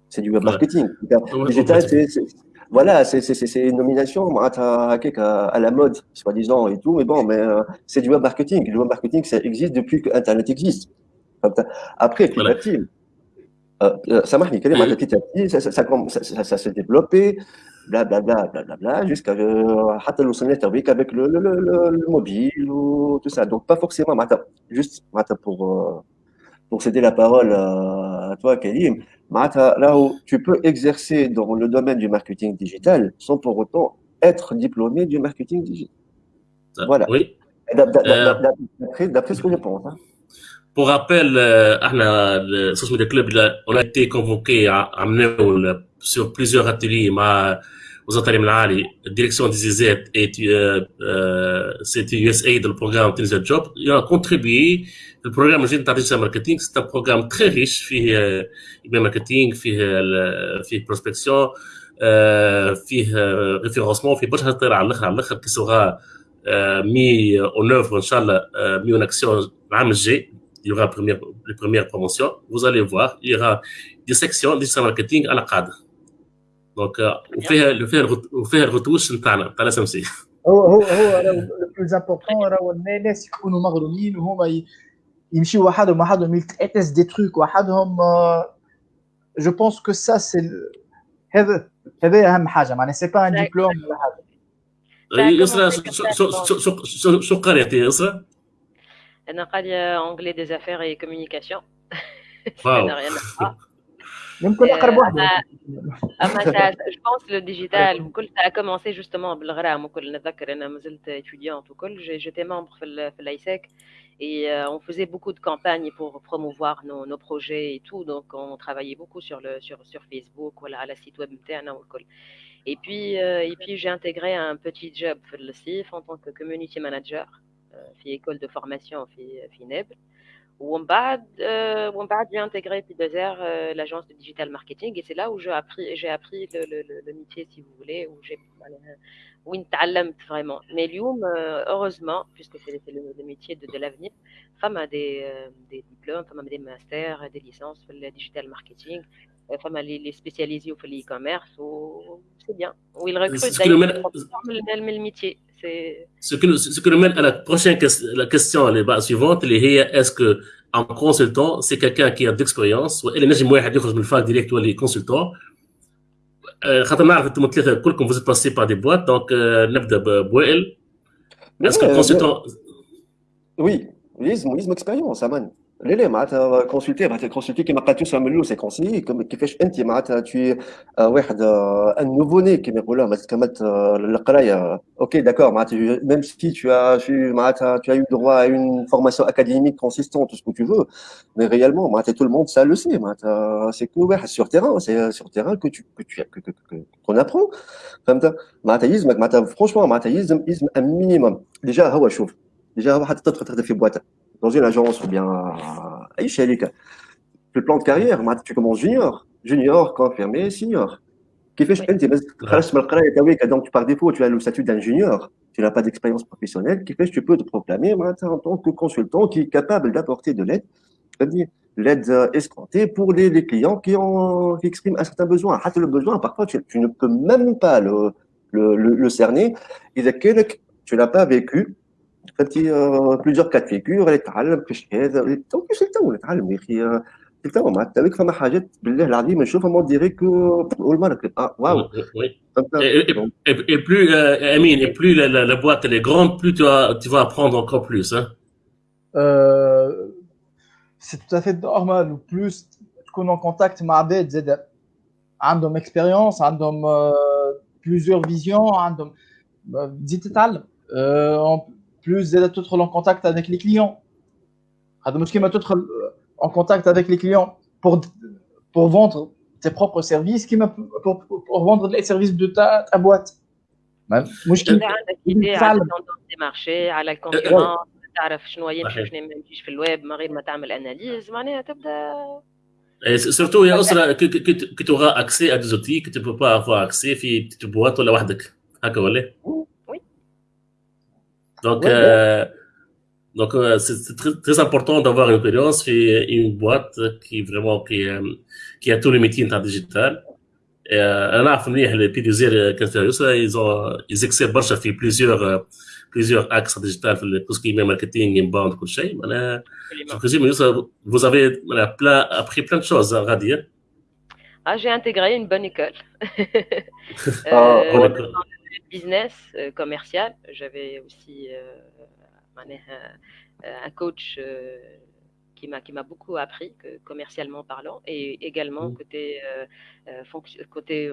Speaker 3: سي دو ويب
Speaker 1: Ouais.
Speaker 3: ماركتينغ
Speaker 1: Ouais,
Speaker 3: digital
Speaker 1: complètement.
Speaker 3: c'est c'est- voilà, c'est une nomination à la mode, soi-disant et tout, mais bon, mais euh, c'est du web marketing. Le web marketing, ça existe depuis que Internet existe. Après, petit à petit, ça marche nickel, petit à petit, ça, ça, s'est développé, blablabla, blablabla, jusqu'à euh, avec le, le, mobile ou tout ça. Donc, pas forcément, juste pour, euh, pour céder la parole à à toi, Kalim, là où tu peux exercer dans le domaine du marketing digital sans pour autant être diplômé du marketing digital. Voilà.
Speaker 1: Oui. Euh,
Speaker 3: d'après ce que je pense. Hein.
Speaker 1: Pour rappel, euh, euh, Club, on a été convoqué à, à sur plusieurs ateliers. مع وزارة التعليم العالي direction des IZ et euh, euh, c'était USAID le programme Tunisia Job il a contribué le programme جديد تاع digital marketing c'est un programme très riche فيه euh, email marketing فيه ال- فيه prospection euh, فيه euh, référencement فيه برشا خطر على الاخر على الاخر qui sera euh, mis en œuvre ان شاء الله euh, mis en action العام الجاي il y aura première, les premières promotions. Vous allez voir, il y aura des sections digital marketing à la cadre. دونك وفيها فيها وفيها الغطوش نتاعنا نتاع لاسمسي
Speaker 4: هو هو هو البلوز امبورتون راهو الناس يكونوا مغرومين وهما يمشيوا وحدهم وحدهم يتأتس دي تروك وحدهم جو بونس كو سا سي هذا هذا أهم حاجة معناها سي با ان ديبلوم ولا
Speaker 2: حاجة.
Speaker 1: يسرا شو قريتي يسرا؟
Speaker 2: أنا قاريه انجلي دي زافير اي كوميونيكاسيون
Speaker 1: واو.
Speaker 4: يمكن اقرب واحده
Speaker 2: أما ça, je pense le digital وكل ça a commencé justement بالغرام وكل نتذكر أنا ما زلت étudiante وكل j'ai- j'étais membre في ال- في l'AISEC et euh, on faisait beaucoup de campagnes pour promouvoir nos, nos projets et tout donc on travaillait beaucoup sur le sur sur Facebook voilà à la site web نتاعنا والكل et puis euh, et puis j'ai intégré un petit job في السيف en tant que community manager euh, في école de formation في في نابل ومن بعد euh, ومن بعد j'ai intégré puis deux heures euh, l'agence de digital marketing et c'est là où j'ai appris j'ai appris le, le, le, le métier si vous voulez où j'ai وين تعلمت vraiment mais اليوم euh, heureusement puisque c'est c'est le, le métier de, de l'avenir فما des euh, des diplômes فما des masters des licences في le digital marketing euh, فما les, les spécialisés في l'e-commerce و c'est bien où ils recrutent
Speaker 1: Ce qui nous
Speaker 2: d'ailleurs
Speaker 1: mène-
Speaker 2: des professeurs من من الميtier
Speaker 1: Ce que, ce que nous mène à la prochaine question, la question la suivante, est-ce que un consultant, c'est quelqu'un qui a d'expérience, ou نجم واحد يخرج من الفاك ديريكت يولي consultant. خاطر نعرف انتم ثلاثه كلكم vous êtes passés par des boîtes, donc نبدا بوائل. Est-ce que consultant
Speaker 3: Oui, لازم لازم expérience امان. لا لا معناتها كونسلتي معناتها كونسلتي كيما قالت يوسف من سي كونسيي كيفاش انت معناتها تو واحد ان نوفو ني كيما يقولوا كما القرايه اوكي داكور معناتها ميم سي tu as معناتها tu as eu droit à une formation académique consistante tout ce que tu veux mais réellement معناتها tout le monde ça le sait معناتها c'est que واحد sur terrain c'est sur terrain que tu que tu que qu'on apprend فهمت معناتها يلزمك معناتها فرونشمون معناتها يلزم يلزم un minimum déjà هو شوف déjà هو حتى تدخل تخدم في بواطه dans une agence ou bien à le plan de carrière, tu commences junior, junior, confirmé, senior. Qui fait donc par défaut, tu as le statut d'ingénieur, tu n'as pas d'expérience professionnelle, qui fait que tu peux te proclamer en tant que consultant qui est capable d'apporter de l'aide, c'est-à-dire l'aide euh, escomptée pour les, les clients qui, ont, qui expriment un certain besoin. Le besoin, parfois, tu, tu, ne peux même pas le, le, le, le cerner. Tu n'as pas vécu فهمتي بليزيور كات فيغور يتعلم كيفاش هذا تو كيفاش تو نتعلم يا اخي تو مع التويك فما حاجات بالله العظيم نشوفهم اون ديري كو والمارك اه واو
Speaker 1: Et plus, euh, Amine, et plus la, la, la boîte elle est grande, plus tu vas, tu vas apprendre encore plus. Hein?
Speaker 4: Euh, c'est tout à fait normal. Plus تكون en contact مع عباد زاد عندهم expérience, عندهم euh, plusieurs visions, عندهم تزيد تتعلم. Euh, plus d'être en contact avec les clients. être en contact avec les clients pour, pour vendre tes propres services, pour, pour vendre les services de ta, ta boîte.
Speaker 2: مشكل على des marchés على الكونكورونس تعرف شنو يمشي وشنو ما يمشيش في الويب من غير ما تعمل اناليز معناها تبدا
Speaker 1: surtout يا اسره que tu auras accès à des outils que tu ne peux pas avoir accès في boîte ولا وحدك هكا ولا؟ Donc, euh, donc euh, c'est très, très, important d'avoir une expérience et une boîte qui vraiment qui, euh, qui a tous les métiers dans le digital. انا عارف مليح لي بي ديزير كانت يسرا ils ont ils excellent برشا في plusieurs plusieurs axes digital في tout ce qui est marketing inbound كل شيء معناها vous avez plein appris plein de choses hein, Radia
Speaker 2: ah j'ai intégré une bonne école
Speaker 3: ah,
Speaker 2: business euh, commercial. J'avais aussi euh, un coach euh, qui m'a qui m'a beaucoup appris commercialement parlant et également mmh. côté côté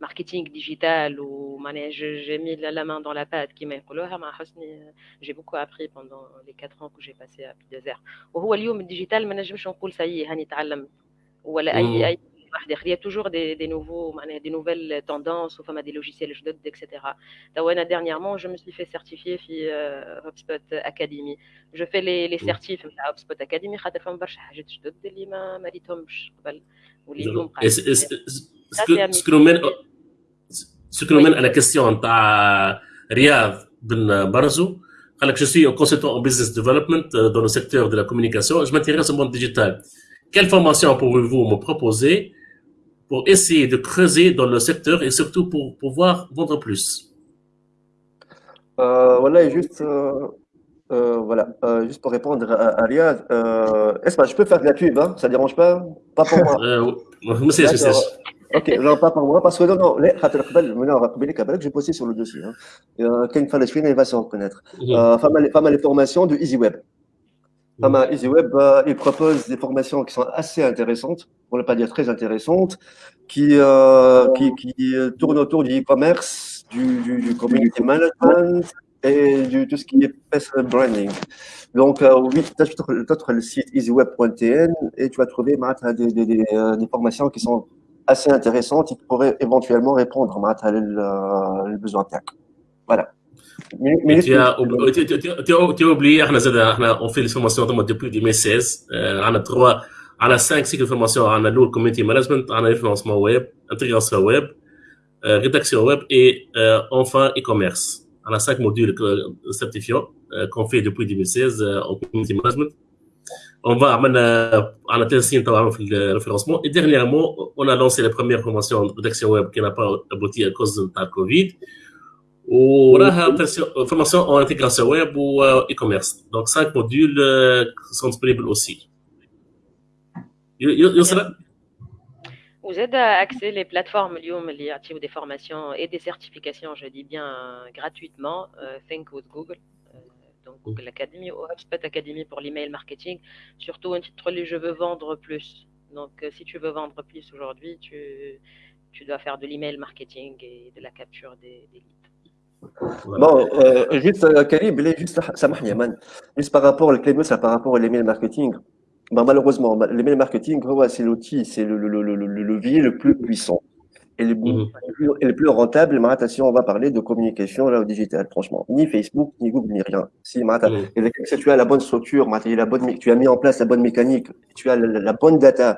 Speaker 2: marketing digital ou j'ai mis la main dans la pâte qui m'a j'ai beaucoup appris pendant les quatre ans que j'ai passé à P2R وهو اليوم الديجيتال ما نجمش نقول سي هاني تعلمت ولا اي اي il y a toujours des, des, nouveaux, des nouvelles tendances, enfin, des logiciels, etc. dernièrement, je me suis fait certifier puis euh, HubSpot Academy. Je fais les, les certifs à HubSpot Academy,
Speaker 1: ce qui nous mène à la question de Riyad Ben Barzou. Je suis un consultant en business development euh, dans le secteur de la communication. Je m'intéresse au monde digital. Quelle formation pouvez-vous me proposer pour essayer de creuser dans le secteur et surtout pour pouvoir vendre plus
Speaker 3: euh, Voilà, juste, euh, euh, voilà, euh, juste pour répondre à, à Riyad, euh, est-ce que je peux faire de la pub hein Ça ne dérange pas? Pas pour moi.
Speaker 1: Euh, c'est, c'est,
Speaker 3: Ok, non, pas pour moi, parce que non, non, les j'ai posté sur le dossier. Hein. Ken Falashwin, il va se reconnaître. Mm -hmm. mal, pas mal les formations de EasyWeb. Mmh. EasyWeb, euh, il propose des formations qui sont assez intéressantes, pour ne pas dire très intéressantes, qui, euh, qui, qui tournent autour du e-commerce, du, du, du, community management et du tout ce qui est personal branding. Donc, euh, oui, tu as le site easyweb.tn et tu vas trouver des, des, des, euh, des, formations qui sont assez intéressantes et qui pourraient éventuellement répondre à le, le besoin Voilà.
Speaker 1: Tu as, oublié, on fait les formations depuis 2016. On a trois, on a cinq cycles de formation. On a le community management, on a le financement web, intégration web, rédaction web et enfin e-commerce. On a cinq modules certifiants qu'on fait depuis 2016 en community management. On va on a testé le référencement et dernièrement, on a lancé la première formation de rédaction web qui n'a pas abouti à cause de la Covid. وراها formation en intégration web ou e-commerce. Donc, cinq modules sont disponibles aussi. يسرا
Speaker 2: وزاد accès les plateformes اليوم اللي يعطيو des formations et des certifications, je dis bien gratuitement, Think with Google. Donc Google Academy ou HubSpot Academy pour l'email marketing. Surtout un titre je veux vendre plus. Donc si tu veux vendre plus aujourd'hui, tu, tu dois faire de l'email marketing et de la capture des, des leads.
Speaker 3: Bon, euh, juste, euh, juste, juste par rapport, le clé par rapport à l'email marketing. Ben, malheureusement, l'email marketing, c'est l'outil, c'est le, le, le, le, levier le plus puissant et le, mm -hmm. et le plus rentable. Si on va parler de communication là, au digital, franchement, ni Facebook, ni Google, ni rien. Si, mm -hmm. si tu as la bonne structure, la bonne, tu as mis en place la bonne mécanique, tu as la, la bonne data,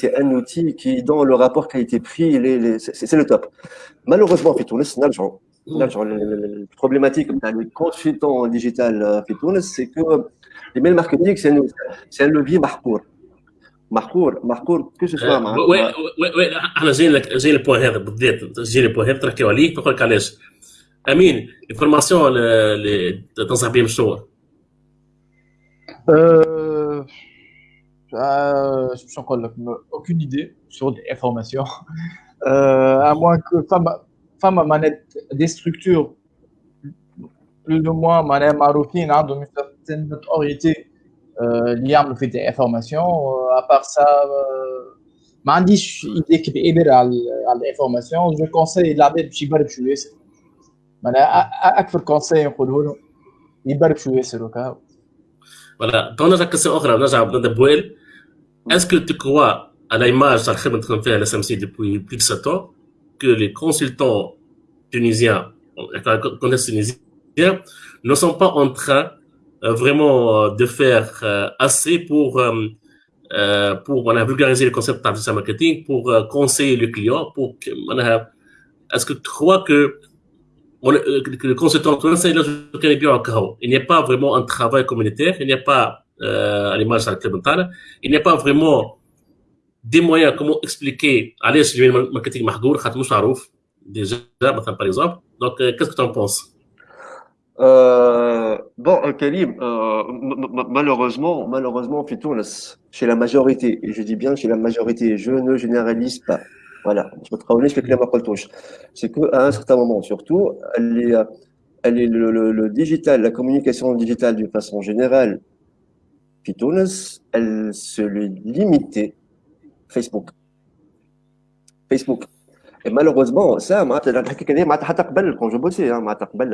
Speaker 3: c'est un outil qui, dans le rapport qualité-prix, c'est le top. Malheureusement, fait tourner, c'est la problématique les consultants digital fait c'est que l'email marketing, c'est un levier marcour. Marcour, marcour, que ce soit.
Speaker 1: Oui, oui, oui, احنا جايين لك جايين البوان هذا بالذات جايين البوان هذا تركيو عليه نقول لك علاش. امين الفورماسيون اللي تنصح بهم شنو؟
Speaker 4: باش نقول لك aucune idée sur des informations à moins que فما معناتها دي ستركتور بلو دو موان معناها معروفين عندهم سيرتين نوتوريتي اللي يعملوا في دي انفورماسيون ابار سا ما عنديش ايدي كبيره على على الانفورماسيون جو كونساي العباد باش يبربشوا ياسر معناها اكثر كونساي نقوله لهم يبربشوا ياسر وكا
Speaker 1: فوالا تو نرجع كسر اخرى نرجع نبدا بويل اسكو tu crois à l'image تاع الخدمه تخدم فيها الاس ام سي depuis plus de 7 ans Que les consultants tunisiens, tunisiens ne sont pas en train euh, vraiment de faire euh, assez pour, euh, pour voilà, vulgariser le concept de marketing, pour conseiller le client, pour que, est-ce que tu crois que, que le consultant tunisien, il n'y a pas vraiment un travail communautaire, il n'y a pas, à l'image de il n'y a pas vraiment des moyens, comment expliquer, allez, sur le marketing Mahgour, Khatmou Sharouf, déjà, par exemple. Donc, euh, qu'est-ce que tu en penses?
Speaker 3: Euh, bon, Kalim, euh, euh malheureusement, malheureusement, chez la majorité, et je dis bien chez la majorité, je ne généralise pas. Voilà, je vais je vais C'est qu'à un certain moment, surtout, elle est, elle est le, le, le, digital, la communication digitale de façon générale, Pitounes, elle se limitée فيسبوك فيسبوك malheureusement ça معناتها نحكي كده معناتها حتى قبل كون جو بوسي معناتها قبل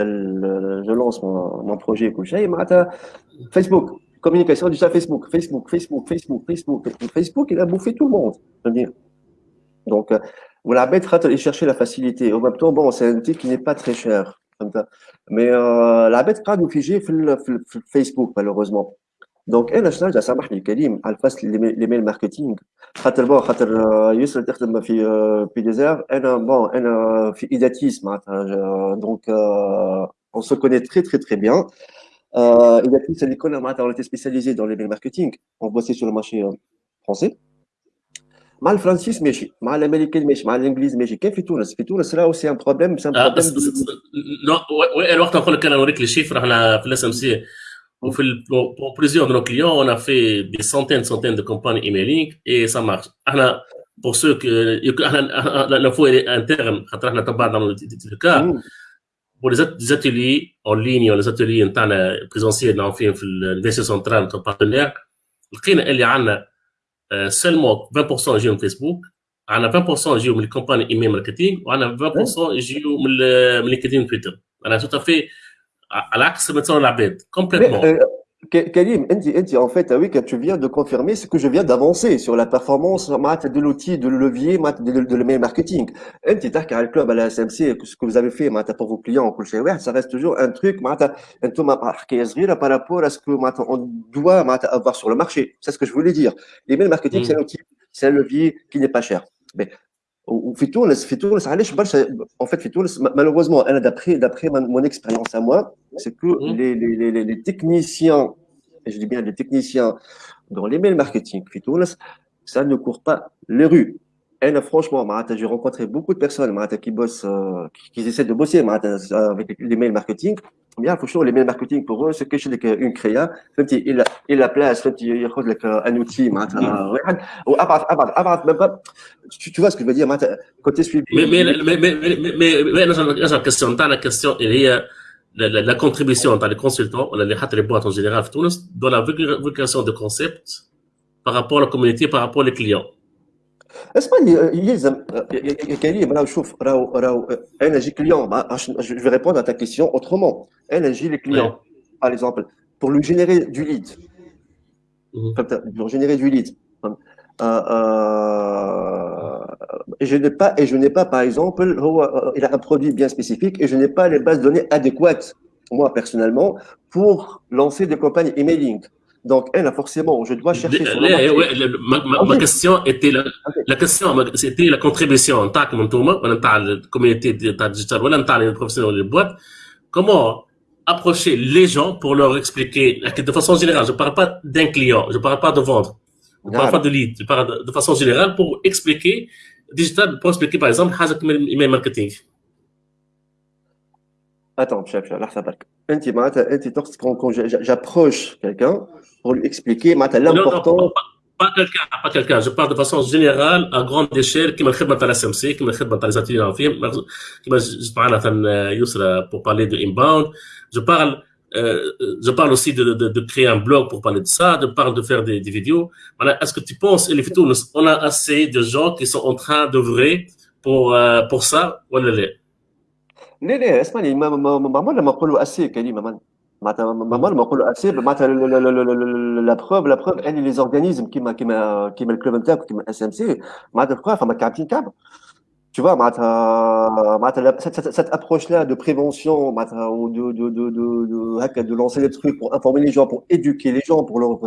Speaker 3: جو لونس مون بروجي كل شيء معناتها فيسبوك communication déjà Facebook, Facebook, Facebook, Facebook, Facebook, Facebook, il a bouffé tout le monde, je veux dire. Donc, vous la bête, il chercher la facilité. Au même temps, bon, c'est un outil qui n'est pas très cher. Mais euh, la bête, quand nous figer Facebook, malheureusement. دونك أنا شنو نرجع سامحني كريم على الفاس ليميل ماركتينغ خاطر بون خاطر يسرا تخدم في في ديزير أنا بون أنا في ايداتيس معناتها دونك très très très bien. Euh, Idatis, c'est l'école, on était spécialisé dans les mail marketing. On bossait sur le marché français. مع الفرنسيس ماشي مع الامريكان ماشي مع الانجليز ماشي كان في تونس في تونس راهو سي ان بروبليم سي ان
Speaker 1: بروبليم الوقت نقول لك أنا نوريك لي شيفر إحنا في الاس ام سي pour plusieurs de nos clients, on a fait des centaines, centaines de campagnes emailing et ça marche. Pour ceux que l'info est interne, pour les ateliers en ligne, les ateliers présentiels, on fait l'investissement central, notre partenaire, a seulement 20% جيو من فيسبوك عندنا 20% يجيو من الكومباني ايميل ماركتينغ وعندنا 20% يجيو من لينكدين تويتر أنا تو à l'axe maintenant la bête, complètement. Mais, euh,
Speaker 3: Kalim, en fait, ah oui, tu viens de confirmer ce que je viens d'avancer sur la performance de l'outil, de le levier, de le marketing. Andy, tu as le club à la SMC, ce que vous avez fait pour vos clients, ça reste toujours un truc par rapport à ce qu'on doit avoir sur le marché. C'est ce que je voulais dire. L'email marketing, mm. c'est un c'est un levier qui n'est pas cher. Mais وفي تونس في تونس علاش برشا en fait في تونس malheureusement انا d'après d'après mon expérience à moi c'est que les, les, les, les techniciens et je dis bien les techniciens dans les mails marketing في تونس ça ne court pas les rues Et franchement, j'ai rencontré beaucoup de personnes qui bossent, euh, qui, essaient de bosser avec les mails marketing. Bien, faut les mails marketing pour eux, c'est que une créa, il a, il a place, il y a un outil, ou tu vois ce que je veux dire, côté suivi.
Speaker 1: Mais, mais, mais, mais, mais, mais, mais, la question, la contribution dans les consultants, on a les boîtes en général, dans la vulgarisation de concepts par rapport à la communauté, par rapport aux clients.
Speaker 3: اسمع لي يلزم كريم راهو شوف راهو راهو انا جي كليون je vais répondre à ta question autrement انا جي لي كليون par exemple pour lui générer du lead pour générer du lead et je n'ai pas et je n'ai pas par exemple il a un produit bien spécifique et je n'ai pas les bases de données adéquates moi personnellement pour lancer des campagnes emailing donc, elle, forcément, je dois chercher.
Speaker 1: Ma, ma, question était la, la question, c'était la contribution, tant que mon tour, la communauté digitale, ou les professionnels de boîte. Comment approcher les gens pour leur expliquer, de façon générale, je ne parle pas d'un client, je ne parle pas de vendre, je ne parle pas de lead, je parle de, façon générale pour expliquer, digital, pour expliquer, par exemple, email marketing.
Speaker 3: Attends, chef, là, ça va. Quand j'approche quelqu'un, pour lui expliquer l'important.
Speaker 1: Pas quelqu'un, pas quelqu'un. Je parle de façon générale, à grande échelle, qui m'a fait dans la SMC, qui m'a fait dans les ateliers en film, qui m'a, je parle à Yousra pour parler de inbound. Je parle, euh, je parle aussi de, de, de, créer un blog pour parler de ça, je parle de faire des, des vidéos. Voilà. Est-ce que tu penses, on a assez de gens qui sont en train d'œuvrer pour, euh, pour ça, ou
Speaker 3: لا لا لا لا اسمعني ما ما ما ما ما نقولوا اسي كريم la preuve, la preuve, elle, les organismes qui m'a, qui m'a, qui m'a le club inter, qui m'a SMC, m'a de quoi, enfin, m'a capté câble. Tu vois, cette, cette approche-là de prévention, ou de, de, de, de, de, lancer des trucs pour informer les gens, pour éduquer les gens, pour leur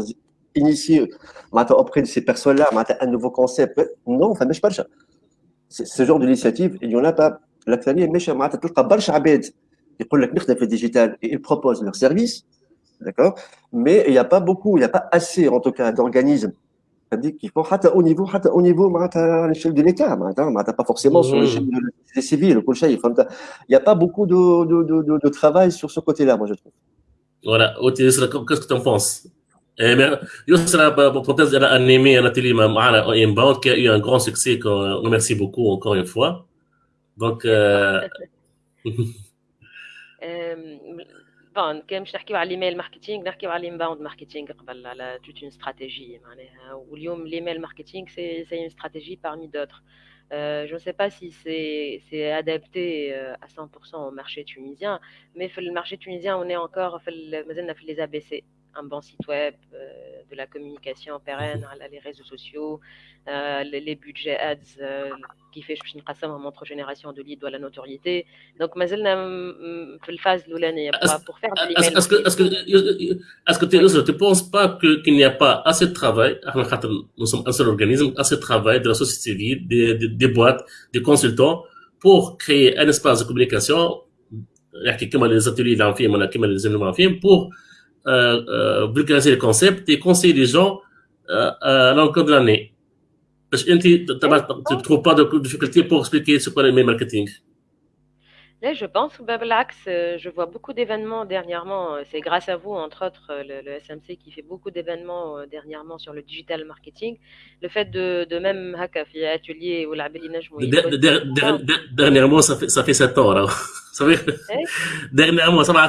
Speaker 3: initier, auprès de ces personnes-là, un nouveau concept. Non, enfin, mais pas Ce genre d'initiative, il n'y en a pas. La je يقول لك نخدم في الديجيتال ils proposent leurs services d'accord mais il n'y a pas beaucoup il n'y a pas assez en tout cas d'organismes c'est-à-dire qu'il faut حتى au niveau حتى au niveau معناتها à l'échelle de l'État معناتها معناتها pas forcément sur l'échelle des civils كل شيء فهمت il n'y a pas beaucoup de, de, de, de, de travail sur ce côté-là moi je trouve
Speaker 1: voilà qu'est-ce que tu en penses Youssra, pour prothèse, elle a animé un atelier معنا Inbound qui a eu un grand succès qu'on remercie beaucoup encore une fois. Donc, euh...
Speaker 2: بون كان باش نحكيو على الايميل ماركتينغ نحكيو على الانباوند ماركتينغ قبل على توت اون استراتيجي معناها واليوم الايميل ماركتينغ سي سي اون استراتيجي parmi d'autres Euh, je ne sais pas si c'est adapté à 100% au marché tunisien, mais le marché tunisien, on est encore fait les ABC, un bon site web, euh, de la communication pérenne, les réseaux sociaux, euh, les, les, budgets ads euh, qui fait je une entre génération de leads ou la notoriété. Donc, mais elle la phase l'année pour faire de l'email.
Speaker 1: Est-ce que, est-ce que, est-ce que tu ne penses pas qu'il n'y a pas assez de travail, nous sommes un seul organisme, assez de travail de la société civile, des, des, des boîtes, des consultants pour créer un espace de communication, comme les ateliers d'infirme, comme les événements d'infirme, pour vulgariser les concepts et conseiller les gens euh, à l'encore de l'année. Parce que tu ne trouves pas de difficulté pour expliquer ce qu'est le marketing
Speaker 2: Là, je pense, l'axe, je vois beaucoup d'événements dernièrement. C'est grâce à vous, entre autres, le, le SMC qui fait beaucoup d'événements dernièrement sur le digital marketing. Le fait de, de même haka fait atelier ou la
Speaker 1: Dernièrement, ça fait, ça fait 7 ans, alors. Ça fait... Dernièrement, ça va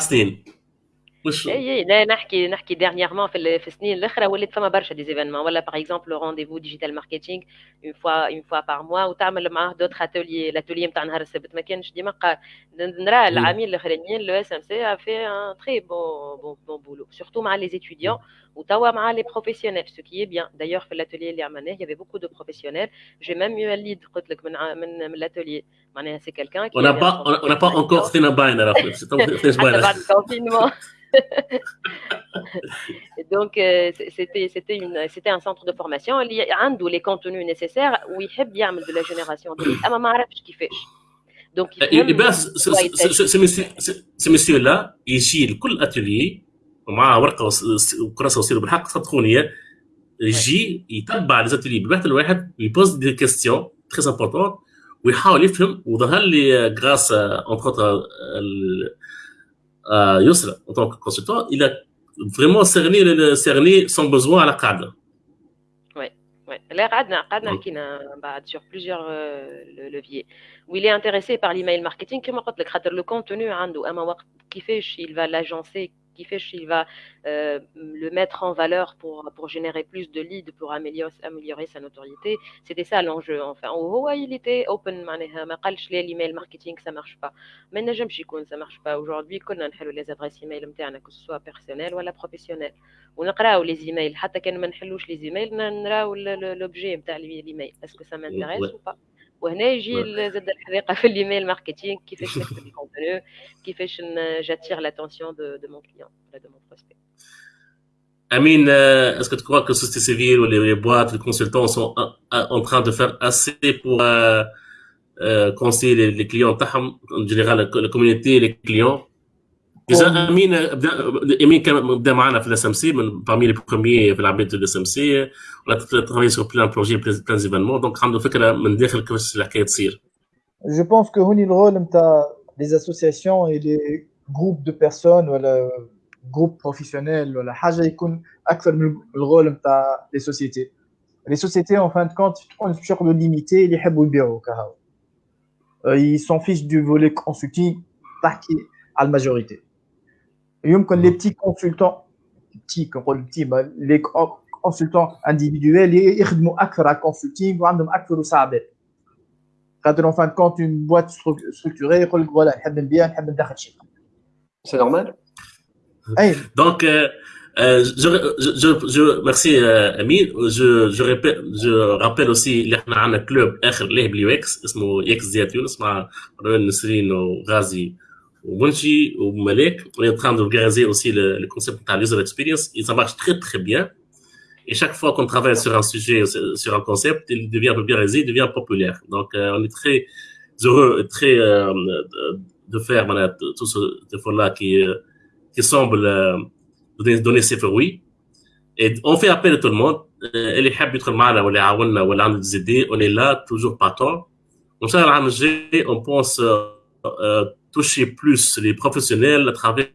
Speaker 2: اي اي لا نحكي نحكي ديرنييرمون في, في السنين الاخرى ولات فما برشا دي زيفينمون ولا باغ اكزومبل رونديفو ديجيتال ماركتينغ اون فوا اون فوا بار موا وتعمل معاه دوتر اتولي الاتولي نتاع نهار السبت ما كانش ديما نرى العامين الاخرانيين لو اس ام سي في ان تري بون بون بون بولو سورتو مع لي ستوديون وتوا مع لي بروفيسيونيل سو كي بيان دايوغ في الاتولي اللي عملناه يافي بوكو دو بروفيسيونيل جي ميم يو ليد قلت لك من من, من الاتولي معناها سي كالكان
Speaker 1: on n'a pas on n'a pas encore fait un bain alors c'est
Speaker 2: بعد الكونفينمون Donc, euh, c'était c'était un centre de formation. Il y a les contenus nécessaires où il bien de la génération de l'île. Ah, ce qu'il fait.
Speaker 1: Donc, il ben, ce monsieur-là, il gît tout l'atelier, ومعاه ورقه وكراسه وسير بالحق صدقوني يجي يتبع les ateliers ببعث الواحد يبوز دي كيستيون très importante ويحاول يفهم وظهر لي grâce entre autres à Yusra en tant que consultant il a vraiment cerné cerné son besoin à la cadre
Speaker 2: لا قعدنا قعدنا حكينا بعد sur plusieurs leviers où il est intéressé par l'email marketing كما قلت لك خاطر le contenu عنده اما وقت كيفاش il va l'agencer il va euh, le mettre en valeur pour, pour générer plus de leads, pour améliorer, améliorer sa notoriété. C'était ça l'enjeu. Enfin, oh, il était open, l'email marketing, ça marche pas. Mais ça marche pas. Aujourd'hui, on a les adresses email, que ce soit personnel ou professionnel. On a les emails. Hatta les emails, on l'objet de l'email. Est-ce que ça m'intéresse ou pas? وهنا يجي زاد الحقيقه في الايميل ماركتينغ كيفاش نكتب الكونتوني كيفاش جاتير لاتونسيون دو دو مون كليون ولا دو مون بروسبي
Speaker 1: Amine, euh, est-ce que tu crois que société civile ou les, les boîtes, les consultants sont en train de faire assez pour euh, euh, conseiller les, les clients, en général la, la communauté et les clients Déjà, Amine, Amine بدا معنا في الاس ام سي parmi les premiers في العباد de الاس ام سي on a travaillé sur plein de projets plein d'événements donc عنده فكره من داخل كيفاش الحكايه تصير
Speaker 4: Je pense que هوني الرول نتاع les associations et les groupes de personnes ولا groupes professionnels ولا حاجه يكون اكثر من الرول نتاع les sociétés les sociétés en fin de compte تكون في شغل ليميتي اللي يحبوا يبيعوا كهو ils s'en fichent du volet consulting تحكي على الماجوريتي يمكن les petits consultants petits كنقول petits les consultants individuels يخدموا اكثر على الكونسلتينغ وعندهم اكثر وصعبات خاطر en fin de compte une boîte structurée يقول لك voilà نحب نبيع نحب ندخل شيء
Speaker 3: C'est normal
Speaker 4: اي
Speaker 1: Donc, euh, euh, je, je, je, je, merci euh, Amir. Je, je, répète, je rappelle aussi اللي احنا عندنا كلوب اخر ليه باليو اكس اسمه اكس زياد يونس مع روان نسرين وغازي Munchi ou Malek, on est en train d'organiser aussi le, le concept de user experience et ça marche très très bien. Et chaque fois qu'on travaille sur un sujet, sur un concept, il devient popularisé, il devient populaire. Donc, euh, on est très heureux, très euh, de faire tout ce effort-là qui, euh, qui semble donner, ses fruits. Et on fait appel à tout le monde. Et les on est là, toujours pas partant. On pense toucher plus les professionnels à travers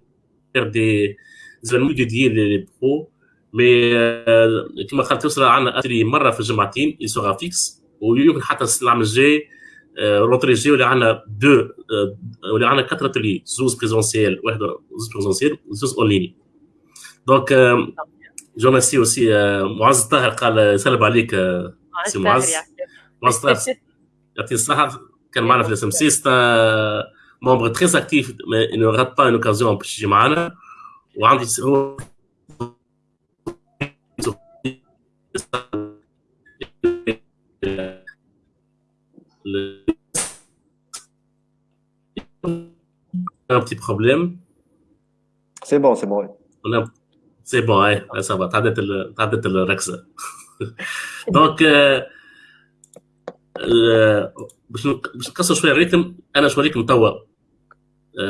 Speaker 1: des, des événements dédiés les, les pros mais كما قلت توصل عندنا اتري مره في الجمعتين يسوغا فيكس ويمكن حتى العام الجاي رونتري الجاي ولا عندنا دو ولا عندنا كثره اتري زوز بريزونسيال واحد زوز بريزونسيال وزوز اون ليني دونك جو ميرسي اوسي معز طاهر قال سلم عليك سي معز معز طاهر يعطيه الصحه كان معنا في الاس ام سي membre très actif mais il ne rate pas une occasion en بشي معنا وعنده هو un petit problème.
Speaker 3: C'est bon, c'est bon.
Speaker 1: On a... C'est bon, ouais, ça va. تعدت ال... تعدت الركزة. Donc, euh, باش نقصر شويه الريتم انا شويه توا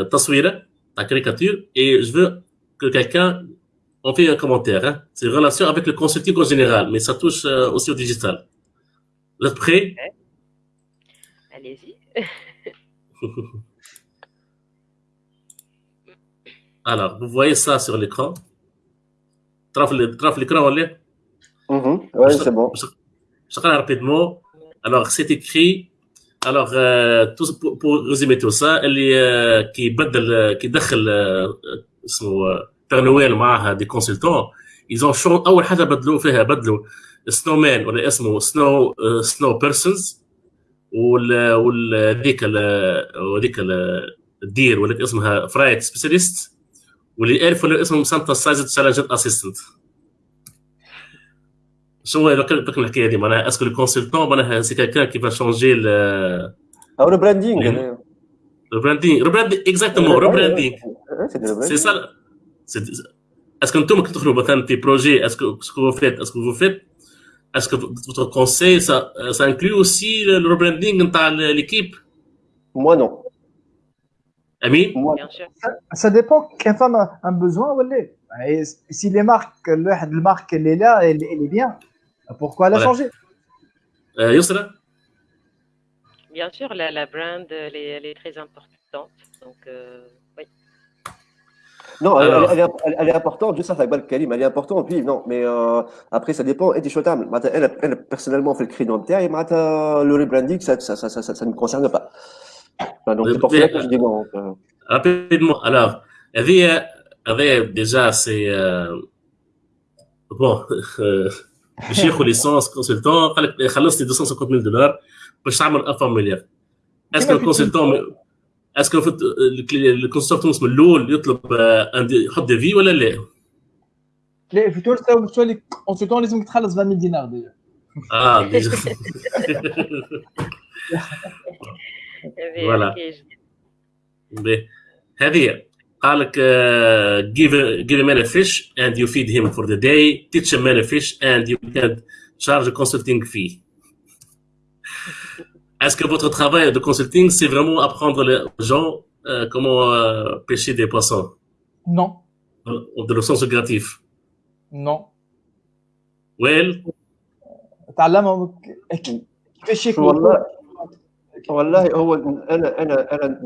Speaker 1: taswira, ta caricature, et je veux que quelqu'un en fait un commentaire. Hein. C'est une relation avec le consulting en général, mais ça touche euh, aussi au digital. Vous êtes prêts?
Speaker 2: Allez-y.
Speaker 1: Alors, vous voyez ça sur l'écran? Traf l'écran, on l'est?
Speaker 3: Oui, c'est bon.
Speaker 1: Je regarde rapidement. Alors, c'est écrit alors pour, pour résumer tout ça اللي كي بدل كي دخل اسمه ترنويل معها دي كونسلتون ont شغل اول حاجة بدلوا فيها بدلوا سنو مان ولا اسمه سنو سنو بيرسونز وال وذيك وذيك الدير ولا اسمها فرايت سبيشاليست واللي الف ولا اسمه سانتا سايز تشالنج اسيستنت شنو هي الحكايه دي معناها اسكو الكونسلتون معناها سي كالكان كي فا شونجي
Speaker 3: او ريبراندينغ
Speaker 1: ريبراندينغ ريبراندينغ اكزاكتومون ريبراندينغ سي سا اسكو انتم كي تدخلوا مثلا في بروجي اسكو اسكو فو فيت اسكو فو فيت اسكو votre conseil ça, ça inclut aussi le rebranding نتاع l'équipe
Speaker 3: Moi non.
Speaker 1: Amine
Speaker 2: Bien sûr.
Speaker 4: Ça, ça dépend qu'un femme a un besoin ou elle Si les marques, le marque elle est là, elle, elle est bien. Ah, pourquoi elle
Speaker 1: a
Speaker 4: voilà.
Speaker 1: changé? Euh,
Speaker 2: Bien sûr, la, la brand, elle est, très importante. Donc, euh, oui.
Speaker 3: Non, elle, elle, est, elle, est, importante, juste ça, Akbal Karim, elle est importante, oui, non, mais euh, après, ça dépend, elle est. Elle, elle, personnellement, fait le crédit dentaire et le rebranding, ça, ça, ça, ça, ne me concerne pas. Donc. Euh.
Speaker 1: Rapidement, alors, avait, avait déjà, c'est. bon. باش ياخذ ليسونس كونسلتون قال لك خلصتي 250 000 دولار باش تعمل افام مليار اسكو الكونسلتون اسكو الكونسلتون تونس من الأول يطلب يحط دي في ولا لا؟
Speaker 4: لا في تونس تو كونسلتون لازمك تخلص 20000 دينار ديجا
Speaker 1: آه ديجا. باهي. هذه قال لك uh, give a, give a man a fish and you feed him for the day teach a man a fish and you can charge a consulting fee est-ce que votre travail de consulting c'est vraiment apprendre les gens euh, comment euh, pêcher des poissons
Speaker 4: Non,
Speaker 1: euh, de le sens gratif
Speaker 4: non.
Speaker 1: well
Speaker 4: تعلمهم كيفاش ياكلوا
Speaker 3: والله والله هو انا انا انا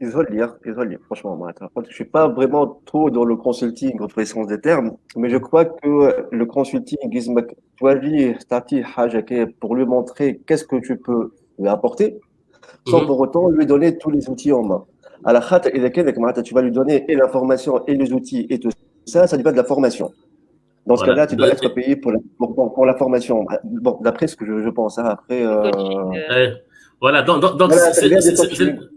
Speaker 3: يظهر لي يظهر لي franchement معناتها قلت je suis pas vraiment trop dans le consulting au vrai sens des termes mais je crois que le consulting يلزمك توريه تعطيه حاجه كي pour lui montrer qu'est-ce que tu peux lui apporter sans
Speaker 1: Mhm.
Speaker 3: pour autant lui donner tous les outils en main على خاطر اذا كانك معناتها tu vas lui donner et l'information et les outils et tout ça ça n'est pas de la formation dans ce
Speaker 1: Voilà.
Speaker 3: cas-là, tu dois
Speaker 1: De-
Speaker 3: être payé pour la, pour, pour- pour la formation. Bon, d'après ce que je, je pense, hein, après.
Speaker 2: Le
Speaker 3: euh,
Speaker 2: coaching, euh,
Speaker 1: Euh, voilà donc donc, donc
Speaker 3: Voilà,
Speaker 1: c'est-
Speaker 3: c'est bien
Speaker 1: c'est-
Speaker 3: des
Speaker 1: c'est-
Speaker 3: coaching.
Speaker 1: c'est-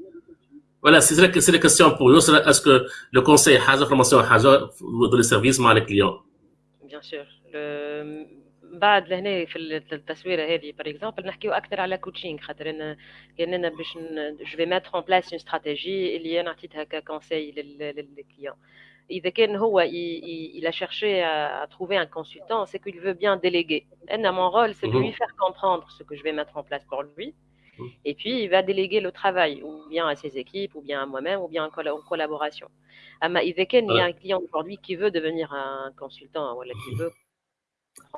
Speaker 1: voilà c'est la c'est la question pour Yousra est-ce que le conseil حاجه formation حاجه dans les services مع les clients
Speaker 2: بيان سور ل- بعد لهنا في التصويره هذه باغ اكزومبل نحكيو اكثر على كوتشينغ خاطر انا كان انا باش جو في ماتر اون بلاس اون استراتيجي اللي انا عطيتها ككونساي للكليون اذا كان هو il a cherché à trouver un consultant c'est qu'il veut bien déléguer انا mon rôle c'est de
Speaker 1: Mhm.
Speaker 2: lui faire comprendre ce que je vais mettre en place pour lui
Speaker 1: Mhm.
Speaker 2: et puis il va déléguer le travail ou bien à ses équipes ou bien à moi-même ou bien en colla- en collaboration اما اذا كان il y a un client aujourd'hui qui veut devenir un consultant voilà qui veut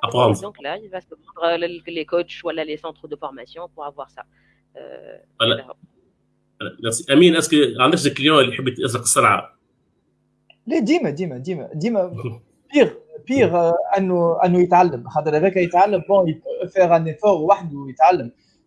Speaker 1: apprendre
Speaker 2: donc là, il va se prendre les les coachs ou les centres de formation pour avoir ça. Euh,
Speaker 1: Voilà.
Speaker 2: là.
Speaker 1: Merci. امين اسكو عندك des clients اللي يحب يسرق السرعه
Speaker 4: لا ديما ديما ديما ديما بيغ بيغ آه، انه انه يتعلم خاطر هذاك يتعلم بون فيغ ان ايفور وحده ويتعلم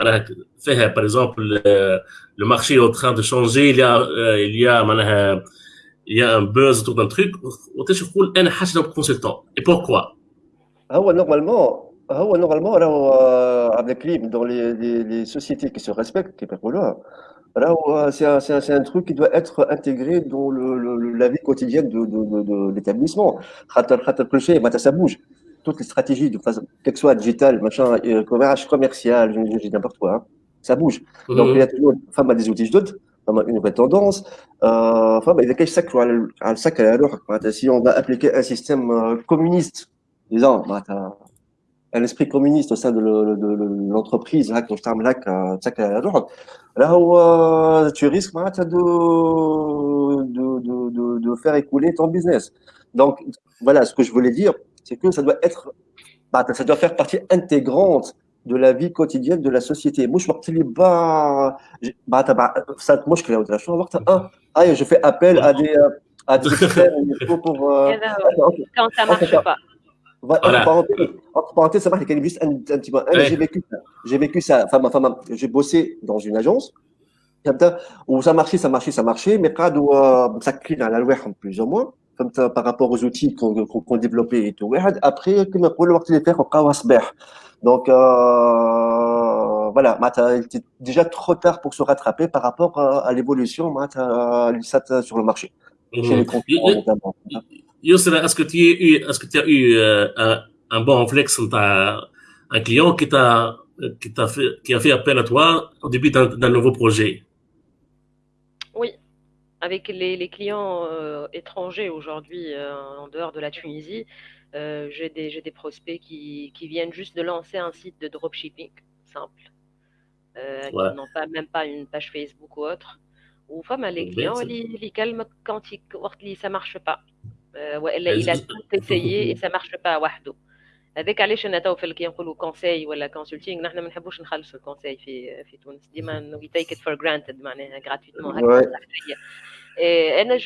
Speaker 1: راك فيها باغ اكزومبل لو مارشي او تران دو شونجي il y a euh, il y a معناها il y a un buzz autour d'un truc وقتاش يقول انا حاجه كونسلتون اي بوركوا
Speaker 3: هو نورمالمون هو نورمالمون راهو آه، avec lui dans les, les, les sociétés qui se respectent qui بيقولوها راهو c'est un, c'est un, c'est un truc qui doit être intégré dans le, le, le- la vie quotidienne de, de, de, de l'établissement خاطر خاطر كل شيء معناتها ça bouge toutes les stratégies, de façon, quelle que soit digitale, machin, euh, commerce, commercial, je, n'importe quoi, hein. ça bouge. Mhm. Donc, il y a toujours femme a des outils d'autres, une vraie tendance. Euh, bah, il y a quelque chose Si on va appliquer un système euh, communiste, disons, bah, un esprit communiste au sein de l'entreprise, là, quand je termine là, là où euh, tu risques bah, de, de, de, de, faire écouler ton business. Donc, voilà ce que je voulais dire c'est que ça doit être, bah, ça doit faire partie intégrante de la vie quotidienne de la société. Moi, je suis bah, bah, ça, moi, je crée autre chose. Ah, ah je fais appel à des, euh, à des experts pour. Euh,
Speaker 2: eh ben, ah, quand ça marche pas.
Speaker 3: Voilà. Entre parenthèses, ça marche, il y juste un, petit
Speaker 1: point.
Speaker 3: J'ai vécu. J'ai vécu ça. Enfin, enfin, j'ai bossé dans une agence. Où ça marchait, ça marchait, ça marchait, mais quand euh, ça crée dans la loi, plus ou moins par rapport aux outils qu'on qu développait et tout. Après, comme on le les terres, on Donc, euh, voilà, était déjà trop tard pour se rattraper par rapport à, l'évolution euh, sur le marché.
Speaker 1: Mm-hmm. Est-ce que tu as eu, est-ce que tu as eu euh, un, un bon réflexe un client qui t'a qui a fait appel à toi au début d'un nouveau projet?
Speaker 2: Avec les, clients euh, étrangers aujourd'hui euh, en dehors de la Tunisie, euh, j'ai des, des, prospects qui, qui, viennent juste de lancer un site de dropshipping simple, qui n'ont pas, même pas une page Facebook ou autre. Ou femme, les clients, ils calment quand, il, ça ne marche pas. il a tout essayé et ça ne marche pas à Wahdo. هذاك علاش أنا تو في كي نقولوا كونساي ولا كونسلتينغ نحن ما نحبوش نخلصوا الكونساي في في تونس. ديما وي تيك ات فور جرانتد معناها غراتويتمون هكا أنا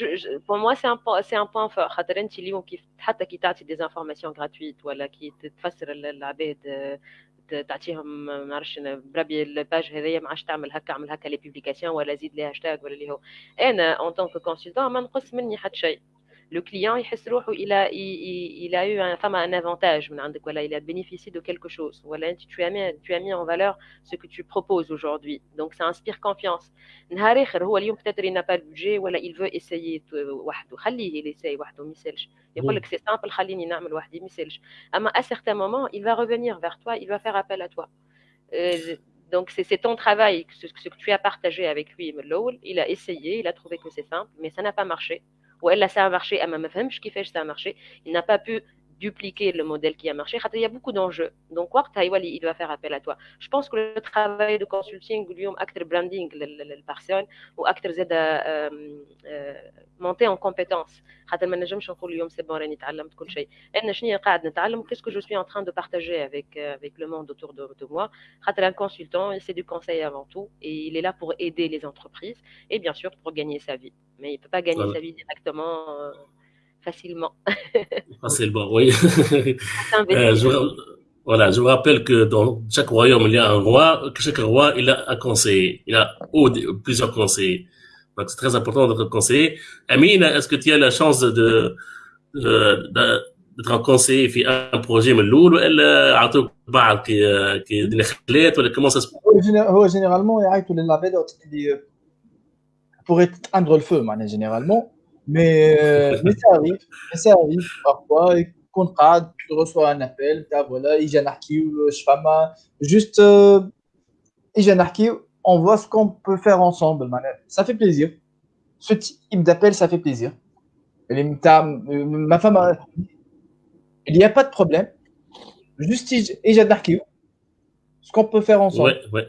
Speaker 2: بور موا سي ان سي ان بوان خاطر أنت اليوم كيف حتى كي تعطي دي انفورماسيون غراتويت ولا كي تفسر العباد تعطيهم ما نعرفش بربي الباج هذيا ما عادش تعمل هكا اعمل هكا لي بوبليكاسيون ولا زيد لي هاشتاج ولا اللي هو. أنا اون طونك كونسلتون ما نقص مني حتى شيء. le client il a il a eu un, avantage voilà, il a bénéficié de quelque chose. Voilà, tu as mis en valeur ce que tu proposes aujourd'hui. Donc ça inspire confiance. Peut-être il n'a pas le budget voilà, il veut essayer il essaye il que c'est simple à certains moments il va revenir vers toi il va faire appel à toi. Euh, donc, c'est ton travail, ce, ce que tu as partagé avec lui. Il a essayé, il a trouvé que c'est simple, mais ça n'a pas marché ou elle ça a marché, elle m'a fait qui fait ça a marché, il n'a pas pu dupliquer le modèle qui a marché. Il y a beaucoup d'enjeux. Donc, il va faire appel à toi. Je pense que le travail de consulting, acteur branding, la personne, ou acteur Z euh, euh, monter en compétences. Qu'est-ce que je suis en train de partager avec, euh, avec le monde autour de, de moi? Un consultant, c'est du conseil avant tout. Et il est là pour aider les entreprises et bien sûr pour gagner sa vie. Mais il ne peut pas gagner sa vie directement facilement.
Speaker 1: facilement, oui. euh, je, voilà, je vous rappelle que dans chaque royaume, il y a un roi, que chaque roi, il a un conseiller. Il a plusieurs conseillers. Donc, c'est très important d'être conseiller. Amine, est-ce que tu as la chance de, de, de d'être un conseiller في un projet من الاول ولا عطوك بعض كي كي خلات ولا comment ça se passe
Speaker 4: هو généralement يعيطوا للعباد pour éteindre le feu معناها généralement mais, euh, mais ça arrive, mais ça arrive parfois. Et contrat, tu reçois un appel, as, voilà, Ijanarki ou Shfama, juste euh, Ijanarki, on voit ce qu'on peut faire ensemble. Ça fait plaisir. Ce type d'appel, ça fait plaisir. Ma femme, il n'y a pas de problème. Juste Ijanarki, ce qu'on peut faire ensemble.
Speaker 1: Ouais, ouais.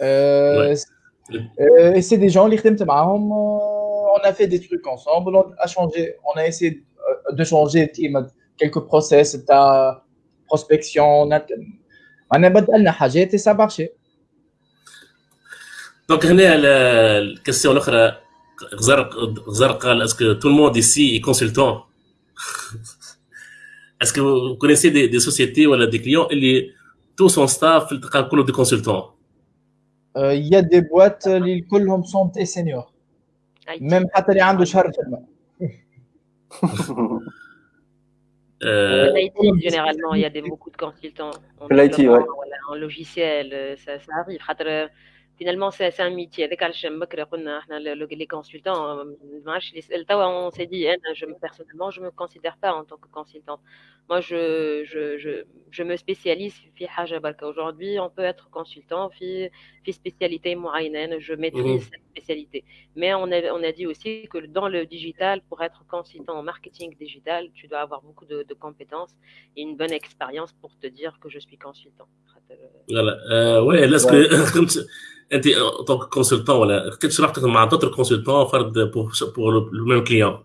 Speaker 4: Euh, ouais. Euh, et c'est des gens, les on a fait des trucs ensemble, on a changé, on a essayé euh, de changer quelques process, ta prospection, on a, on a بدلنا حاجات et ça marchait.
Speaker 1: Donc هنا الكسيون الاخرى غزر غزر قال est-ce que tout le monde ici est consultant Est-ce que vous connaissez des, des sociétés ou des clients et tout son staff كله des consultants
Speaker 4: Il y a des boîtes qui كلهم sont des seniors. Même حتى اللي عنده شهر خدمه
Speaker 2: Euh, généralement, il y a des, beaucoup de consultants en, en logiciel, ça, ça arrive finalement c'est un métier avec les consultants on s'est dit je personnellement je me considère pas en tant que consultant moi je je je, je me spécialise aujourd'hui on peut être consultant في في spécialité moyenne je maîtrise cette spécialité mais on a on a dit aussi que dans le digital pour être consultant en marketing digital tu dois avoir beaucoup de, de compétences et une bonne expérience pour te dire que je suis consultant
Speaker 1: voilà euh, ouais là ce que انت en tant que consultant ولا كنت شرحت مع d'autres consultants فرد pour, pour le, le même client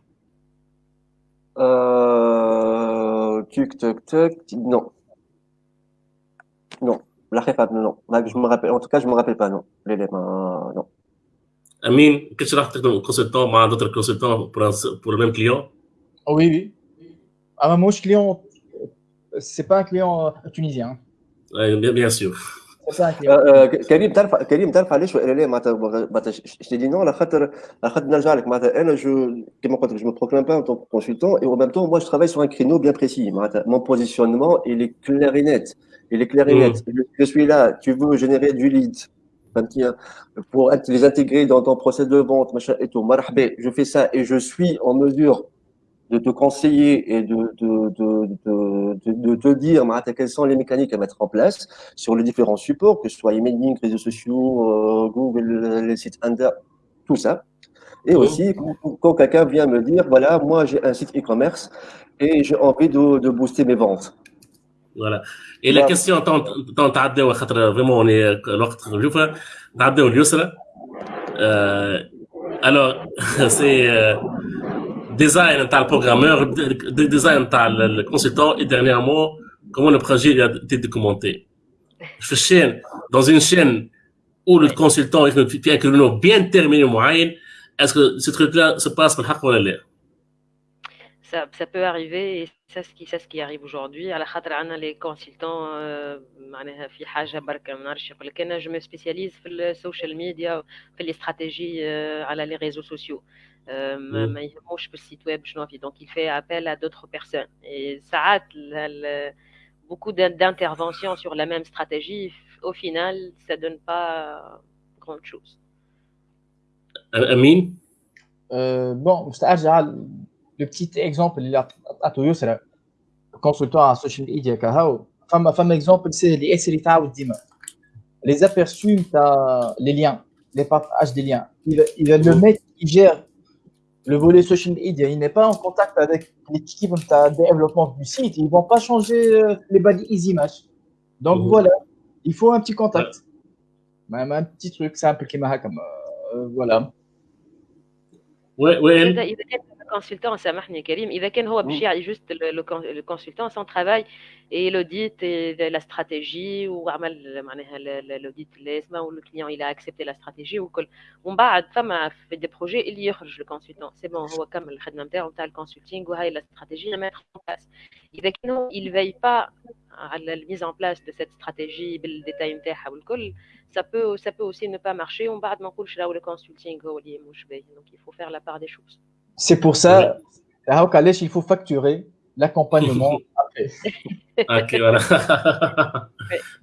Speaker 3: euh, tuc tuc tuc non non la non non je me rappelle en tout cas je me rappelle pas non l'élément non
Speaker 1: Amine كنت شرحت consultant مع d'autres consultants pour, pour le même client
Speaker 4: oui oui ah moi je client c'est pas un client tunisien
Speaker 1: bien, bien sûr
Speaker 3: كريم تعرف كريم تعرف علاش والا لا معناتها je dit non على خاطر على خاطر نرجع لك معناتها انا جو كيما قلت لك je me proclame pas en tant que consultant et en même temps moi je travaille sur un créneau bien précis معناتها mon positionnement il est clair et net il est clair et net je suis là tu veux générer du lead pour les intégrer dans ton process de vente machin et tout je fais ça et je suis en mesure de te conseiller et de, de, de, de, te dire quelles sont les mécaniques à mettre en place sur les différents supports, que ce soit emailing, réseaux sociaux, euh, Google, les sites Under, tout ça. Et aussi, quand, quelqu'un vient me dire, voilà, moi j'ai un site e-commerce et j'ai envie de, booster mes ventes.
Speaker 1: Voilà. Et la question, tant vraiment, on est euh, alors, c'est euh, design tal programmeur, design tal le consultant et dernièrement, comment le projet a été documenté. Dans une chaîne où le consultant est bien terminé moyen, est-ce que ce truc-là se passe par le ou l'air
Speaker 2: ça, peut arriver et c'est ce qui, c'est ce qui arrive aujourd'hui. À la on les consultants, euh, je me spécialise sur le social media, dans les stratégies, euh, les réseaux sociaux. Euh, Mais mm. je peux site web, donc il fait appel à d'autres personnes. Et ça a beaucoup d'interventions sur la même stratégie. Au final, ça donne pas grand chose.
Speaker 4: Amine? Bon, je le petit exemple اللي عطاته يسرى consultant à social media كهو فما فما exemple c'est les اس اللي تعاود ديما les aperçus t'as les liens les partages des liens il, il le mec qui gère le volet social media il n'est pas en contact avec l'équipe de développement du site ils vont pas changer les body easy match donc mmh. voilà il faut un petit contact même un petit truc simple qui m'a comme euh, voilà
Speaker 1: ouais ouais
Speaker 2: consultant, سامحني كريم اذا كان هو باش يعي جوست لو كونسلتون سون ترافاي اي لوديت لا استراتيجي وعمل معناها لوديت اللي اسمه والكليون الى اكسبتي لا استراتيجي وكل ومن بعد فما في دي بروجي اللي يخرج الكونسلتون سي بون هو كمل الخدمه نتاعو نتاع الكونسلتينغ وهاي لا استراتيجي ما بلاس اذا كان هو il veille pas على الميز ان بلاس دو سيت استراتيجي بالديتاي نتاعها والكل ça peut ça peut aussi ne pas marcher ومن بعد ما نقولش راهو الكونسلتينغ هو اللي مش باهي دونك il faut faire la part des choses
Speaker 4: C'est pour ça, à Kalesh, il faut facturer l'accompagnement après.
Speaker 1: ok, voilà.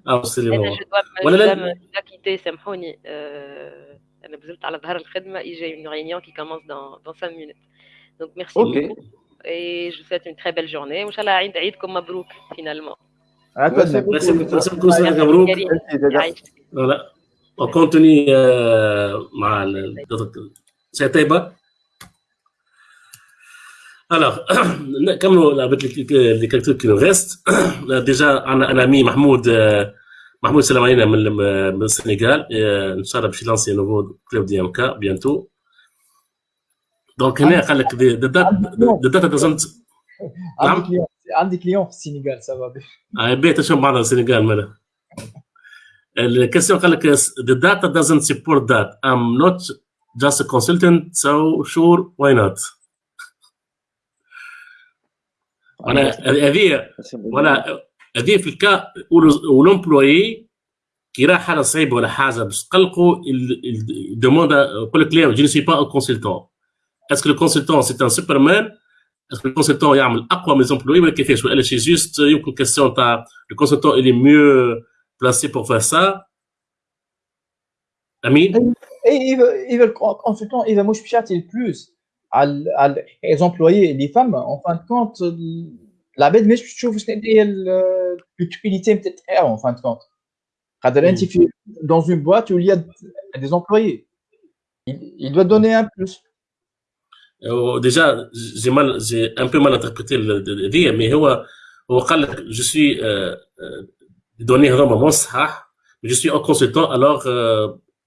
Speaker 2: Absolument. Je dois, je dois, me, je dois quitter, سامحوني. أنا بزلت على ظهر الخدمة, j'ai une réunion qui commence dans, dans 5 minutes. Donc merci okay. beaucoup. Et je vous souhaite une très belle journée. Inch'Allah, عيد عيدكم مبروك finalement.
Speaker 1: Merci beaucoup, مبروك. Voilà. On continue مع C'est Taïba الوغ نكملوا avec les, les caricatures qui nous restent, déjà, un, un ami, Mahmoud, euh, من السنغال, ان شاء الله باش يلانسي نوفو كلوب دي ام كا بيانتو. دونك هنا قال لك دي داتا دازنت
Speaker 4: عندي كليون في السنغال سافا
Speaker 1: بي بيت نشوف بعضها السنغال مالا. الكاستيون قال لك the data doesn't support that. I'm not just a consultant so sure why not? أنا هذه ولا هذه في الكا ولومبلوي كي راه حالة صعيبة ولا حاجة باش تقلقوا دوموند يقول لك لا جو سي با ان كونسلتون اسكو لو كونسلتون سي ان سوبرمان اسكو لو كونسلتون يعمل أقوى من زومبلوي ولا كيفاش؟ ولا شي جوست يمكن كيستيون تاع لو كونسلتون اللي ميو بلاسي بور فار سا امين
Speaker 4: اي اذا الكونسلتون اذا مش باش يعطي البلوس les employés et les femmes, en fin de compte, la bête, mais je trouve que c'est l'utilité peut-être en fin de compte. Dans une boîte où il y a des employés, il, il doit donner un plus.
Speaker 1: déjà, j'ai mal, j'ai un peu mal interprété le dire, mais هو هو قال لك je suis donné هذا ما صح je suis un consultant alors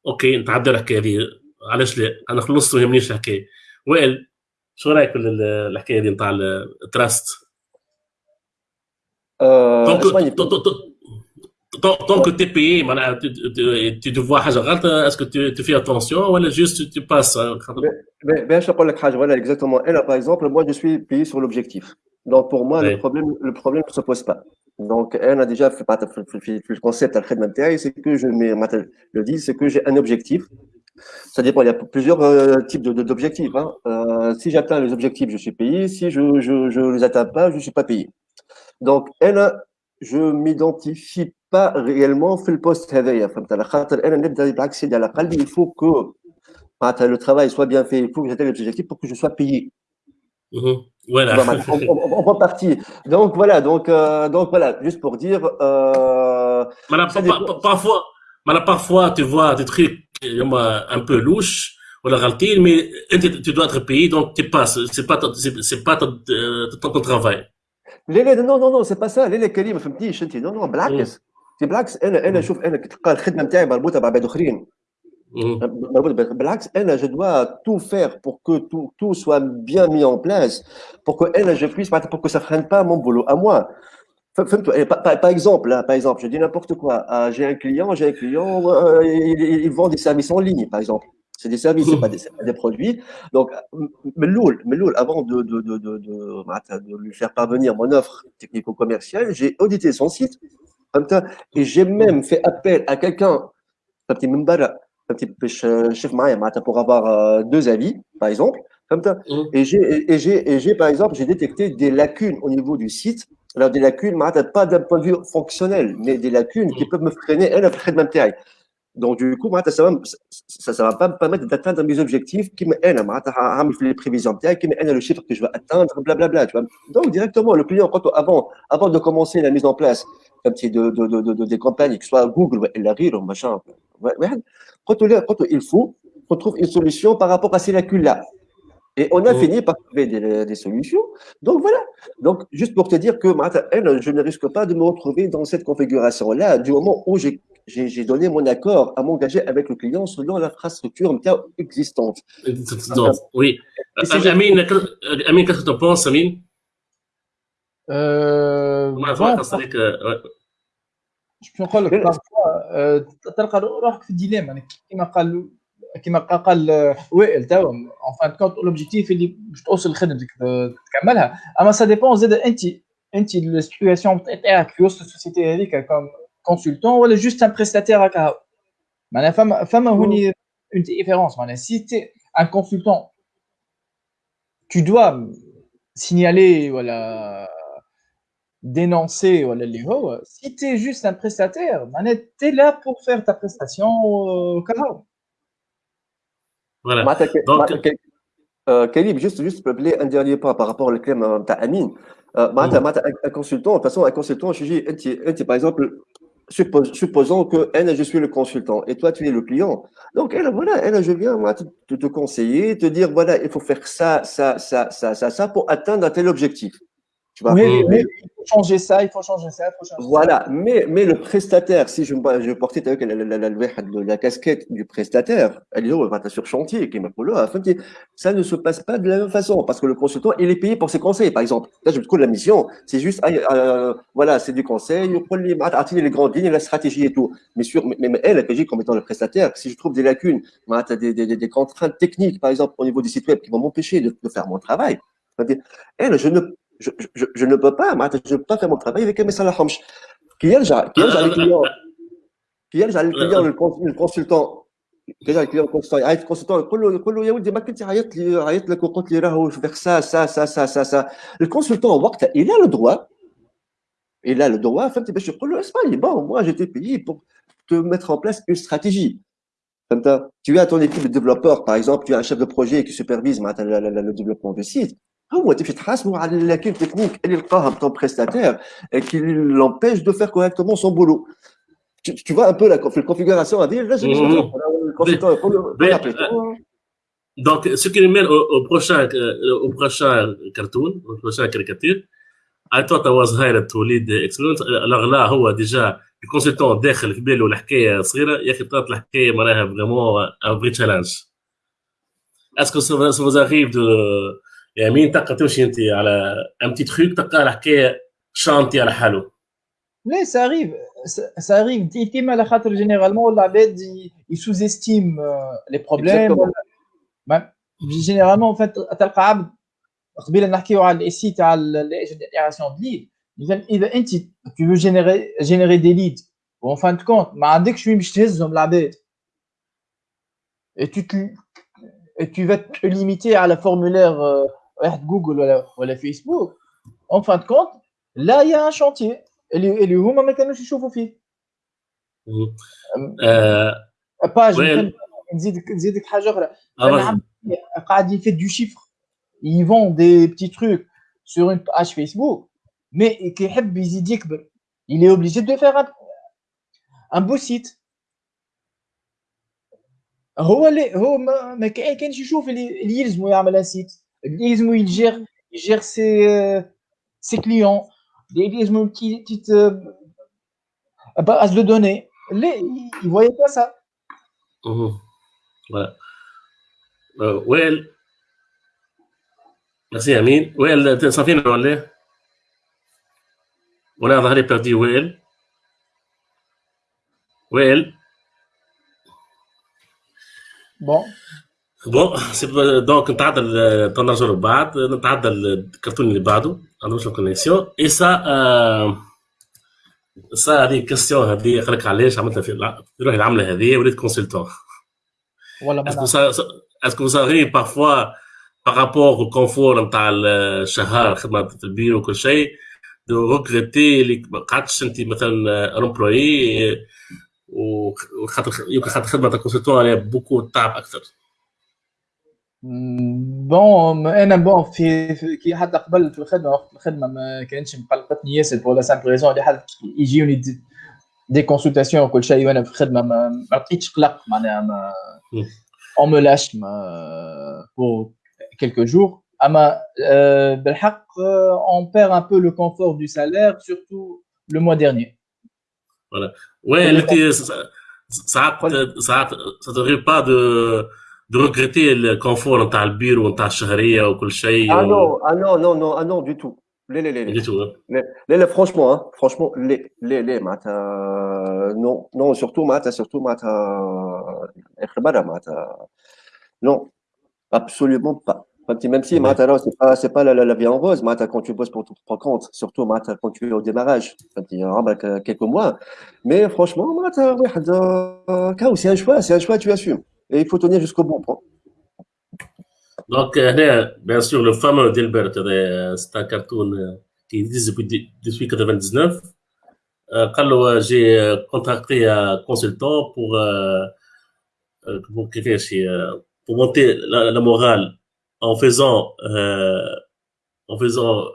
Speaker 1: اوكي نتعدى الحكايه هذه علاش لا انا خلصت ما يهمنيش الحكايه وائل شو رايك بالحكايه دي نتاع التراست؟ tant que tu es payé, tu, tu, vois حاجه غلطه est-ce que tu, tu fais attention ولا juste tu passes
Speaker 3: bien je peux لك حاجه voilà exactement et là par exemple moi je suis payé sur l'objectif donc pour moi le problème le problème ne se pose pas donc elle a déjà fait le concept الخدمه نتاعي c'est que je mets le dis c'est que j'ai un objectif Ça dépend, il y a plusieurs euh, types d'objectifs. Hein. Euh, si j'atteins les objectifs, je suis payé. Si je ne les atteins pas, je ne suis pas payé. Donc, elle, je ne m'identifie pas réellement fait le poste il faut que ah, le travail soit bien fait, il faut que j'atteigne les objectifs pour que je sois payé.
Speaker 1: Mm-hmm. Voilà.
Speaker 3: On, on, on, partie. Donc voilà, euh, donc, voilà, juste pour dire. Madame,
Speaker 1: parfois, parfois tu vois des trucs un peu louches ولا غلطين مي انت tu dois être payé donc tu passes c'est pas c'est pas ton, ton travail
Speaker 3: لا لا نو نو نو سي با سا لا لا كريم ما فهمتيش انت نو نو بالعكس بالعكس انا انا شوف انا تلقى الخدمه نتاعي مربوطه بعباد اخرين بالعكس انا je dois tout faire pour que tout, tout soit bien mis en place pour que انا je puisse pour que ça freine pas mon boulot à moi par, exemple, là, par exemple, je dis n'importe quoi. j'ai un client, j'ai un client, euh, il, il, vend des services en ligne, par exemple. C'est des services, c'est pas des, produits. Donc, Meloul, avant de, de, de, de, de, lui faire parvenir mon offre technico-commerciale, j'ai audité son site. Et j'ai même fait appel à quelqu'un, un petit un petit chef pour avoir euh, deux avis, par exemple. Et j'ai, et j'ai, et j'ai, par exemple, j'ai détecté des lacunes au niveau du site. Alors, des lacunes, pas d'un point de vue fonctionnel, mais des lacunes qui peuvent me freiner, après de même donc, du coup, ça va, ça, ça va pas me permettre d'atteindre mes objectifs qui me les prévisions qui me le chiffre que je vais atteindre, blablabla, tu vois. Donc, directement, le client, quand, avant, avant de commencer la mise en place de, de, de, de, des campagnes, que ce soit Google, ou machin, quand, quand il faut, on trouve une solution par rapport à ces lacunes-là. Et on a oh. fini par trouver des, solutions. Donc voilà. Donc juste pour te dire que je ne risque pas de me retrouver dans cette configuration-là du moment où j'ai donné mon accord à m'engager avec le client selon l'infrastructure existante.
Speaker 1: Existante, oui. Euh, Amine, qu'est-ce que euh, tu en penses, Amine?
Speaker 4: Euh, je peux encore le dire. Tu as un dilemme. Hein. يعني كيما قال كيما قال وائل توا ان فان كونت لوبجيكتيف اللي باش توصل لخدمتك تكملها اما سا ديبون زاد انت انت السيتياسيون تاعك في وسط السوسيتي هذيك كوم consultant ou juste un prestataire à KO. Femme, femme, une différence. Si tu es un consultant, tu dois signaler, voilà, dénoncer, voilà, les Si tu es juste un prestataire, tu es là pour faire ta prestation au
Speaker 1: Voilà.
Speaker 3: Donc, euh, juste, juste un dernier point par rapport au claim euh, Amin. Euh, un consultant, de toute façon, un consultant, je dis, par exemple, supposons que elle, je suis le consultant et toi, tu es le client. Donc, elle, voilà, elle, je viens moi, te, te conseiller, te dire, voilà, il faut faire ça, ça, ça, ça, ça, ça pour atteindre un tel objectif.
Speaker 4: Tu vois. Oui, mais il faut changer ça, il faut changer ça, il faut changer
Speaker 3: Voilà, mais, mais le prestataire, si je, je portais la, la, la, la, casquette du prestataire, elle est sur chantier, qui ça ne se passe pas de la même façon, parce que le consultant, il est payé pour ses conseils, par exemple. Là, je me trouve la mission, c'est juste, euh, voilà, c'est du conseil, les grandes lignes, la stratégie et tout. Mais sur, mais, mais elle, elle comme étant le prestataire, si je trouve des lacunes, des, des, des, contraintes techniques, par exemple, au niveau du site web, qui vont m'empêcher de, de faire mon travail, elle, je ne je, je, je, ne peux pas, je ne peux pas faire mon travail avec un message à la hamch. Qui يرجع qui يرجع للكليون كي يرجع للكليون الكونسلتون كي يرجع للكليون الكونسلتون يعيط الكونسلتون يقول له يقول له يا ولدي ما كنت عيطت لي عيطت لك وقلت لي راهو فيغ سا سا سا سا سا سا الكونسلتون وقتها il a le droit il a le droit فهمتي باش يقول له اسمعني bon moi j'étais payé pour te mettre en place une stratégie tu as ton équipe de développeurs, par exemple, tu as un chef de projet qui supervise le développement du site. هو تمشي تحاسبه على اللاكين تكنيك اللي لقاها بتون بريستاتير qui l'empêche de faire correctement son boulot. Tu, tu vois un peu la, la configuration à dire, là, j'ai le consultant
Speaker 1: Donc, ce qui nous mène au, au, prochain, au prochain cartoon, au prochain caricature, toi توا صغير توليد اكسبيرينس الاغلاء هو ديجا الكونسلتون داخل في باله الحكايه صغيره يا اخي طلعت الحكايه معناها فريمون ان فري تشالنج اسكو سو vous arrive de يعني مين تلقى تمشي انت على ام تي تخيك تلقى الحكايه شانتي على حاله
Speaker 4: لا سا اريف سا اريف كيما على خاطر جينيرالمون العباد يسوز استيم لي بروبليم جينيرالمون فات تلقى عبد قبيله نحكيو على الاي سي تاع الجينيراسيون دي ليد اذا اذا انت تو جينيري جينيري دي ليد وان فان كونت ما عندكش وين باش تهزهم العباد et tu, tu, et tu vas te limiter à la formulaire euh, Google ou la Facebook, en fin de compte, là, il y a un chantier. اللي اللي هما ما كانوش يشوفوا فيه. باج نزيدك نزيدك حاجه اخرى انا قاعد يفيد دو شيفر ils vendent des petits trucs sur une page Facebook mais كي يحب يزيد يكبر il est obligé de faire un, un beau site هو اللي هو ما, ما كاين كاينش يشوف اللي اللي يلزمو يعمل سيت اللي يلزمو يجير يجير سي سي كليون اللي يلزمو تي تي باز دو دوني اللي يفوي با سا
Speaker 1: Voilà. Euh, Well, merci Amine. Well, سامعين ولا إيه؟ ولا ظهري بردي ويل ويل
Speaker 4: بون
Speaker 1: بون دونك نتعدى تنرجعوا بعد نتعدى الكرتون اللي بعده نروح الكونيكسيون اي سا سا هذه كيستيون هذه خليك علاش عملتها في روحي العمله هذه وليت كونسلتون
Speaker 4: ولا
Speaker 1: arrivez parfois par rapport au confort نتاع الشهر خدمة في البيرو وكل شيء de regretter اللي ما قعدتش انت مثلا امبلوي وخاطر يمكن خاطر خدمة الكونسلتون عليها بوكو تعب أكثر
Speaker 4: بون انا بون في, في كي حتى قبل في الخدمه وقت الخدمه ما كانتش مقلقتني ياسر بور لا سامبل ريزون اللي حتى يجيوني دي, دي كونسلتاسيون وكل شيء وانا في الخدمه ما, ما لقيتش قلق معناها ما اون مو لاش بور كيلكو جور اما بالحق اون بير ان بو لو كونفور دو سالير سورتو لو موا ديرني
Speaker 1: فوالا وين انت ساعات ساعات ça t'arrive pas de de regretter le confort نتاع البيرو ونتاع الشهريه وكل شيء
Speaker 3: Ah non, ah non, non, non, ah non, du tout. Les, les, les, les.
Speaker 1: du tout hein.
Speaker 3: Les, les, les, franchement, hein, franchement, les, les, les, معناتها non, non, surtout معناتها surtout معناتها آخر مرة معناتها non, absolument pas. فهمتي même si معناتها non, c'est pas c'est pas la, la, la vie en rose معناتها quand tu bosses pour ton propre compte surtout معناتها quand tu es au démarrage فهمتي عمرك quelques mois mais franchement معناتها واحد آه، كاو c'est un choix c'est un choix tu assumes et il faut tenir jusqu'au bout point.
Speaker 1: Donc, euh, bien sûr, le fameux Dilbert, euh, c'est un cartoon euh, qui existe depuis, depuis 99. Euh, quand j'ai contracté un consultant pour, pour, monter la, morale en faisant, en faisant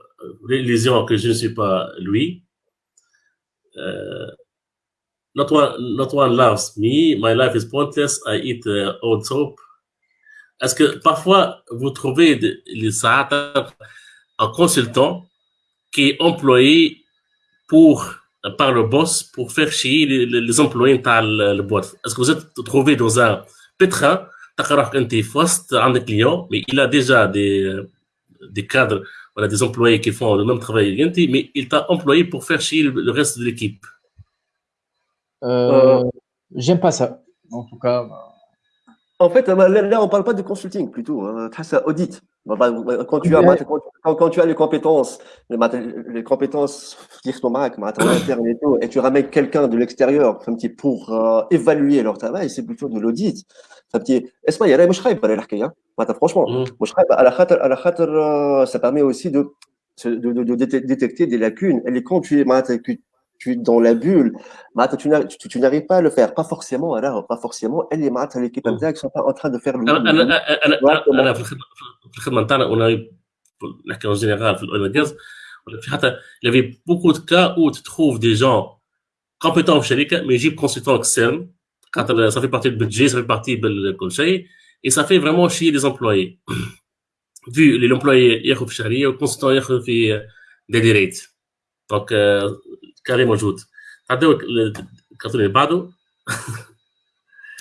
Speaker 1: l'illusion que je ne suis pas lui. Not one, not one loves me. My life is pointless. I eat uh, old soap. Est-ce que parfois vous trouvez des, les en consultant qui est employé pour euh, par le boss pour faire chier les, employés par le, le boîte? Est-ce que vous êtes trouvé dans un pétrin, un client, mais il a déjà des, euh, des cadres, voilà, des employés qui font le même travail, mais il t'a employé pour faire chier le reste de l'équipe?
Speaker 4: Euh, euh, j'aime pas ça. En tout cas. Bah.
Speaker 3: En fait, bah, là, on parle pas de consulting plutôt. Hein. C'est audit.
Speaker 4: Bah,
Speaker 3: quand tu, as, les compétences, les, compétences, dire ton Mac, et tout, et tu ramènes quelqu'un de l'extérieur pour euh, évaluer leur travail, c'est plutôt de l'audit. Est-ce qu'il y a des Franchement, mm. ça permet aussi de, de détecter des lacunes. Et quand tu es tu es dans la bulle. Tu n'arrives pas à le faire. Pas forcément, alors, pas forcément. Elle et Marat, l'équipe ne sont pas en train de faire le
Speaker 1: même. En général, il y avait beaucoup de cas où tu trouves des gens compétents chez les mais j'ai consultant externe. Quand ben, ça fait partie du budget, ça fait partie du conseil, et ça fait vraiment chier les employés. Vu les employés, ils ont consultant, ils ont euh, des rates. دونك كاري موجود نعطيو الكارتون اللي بعده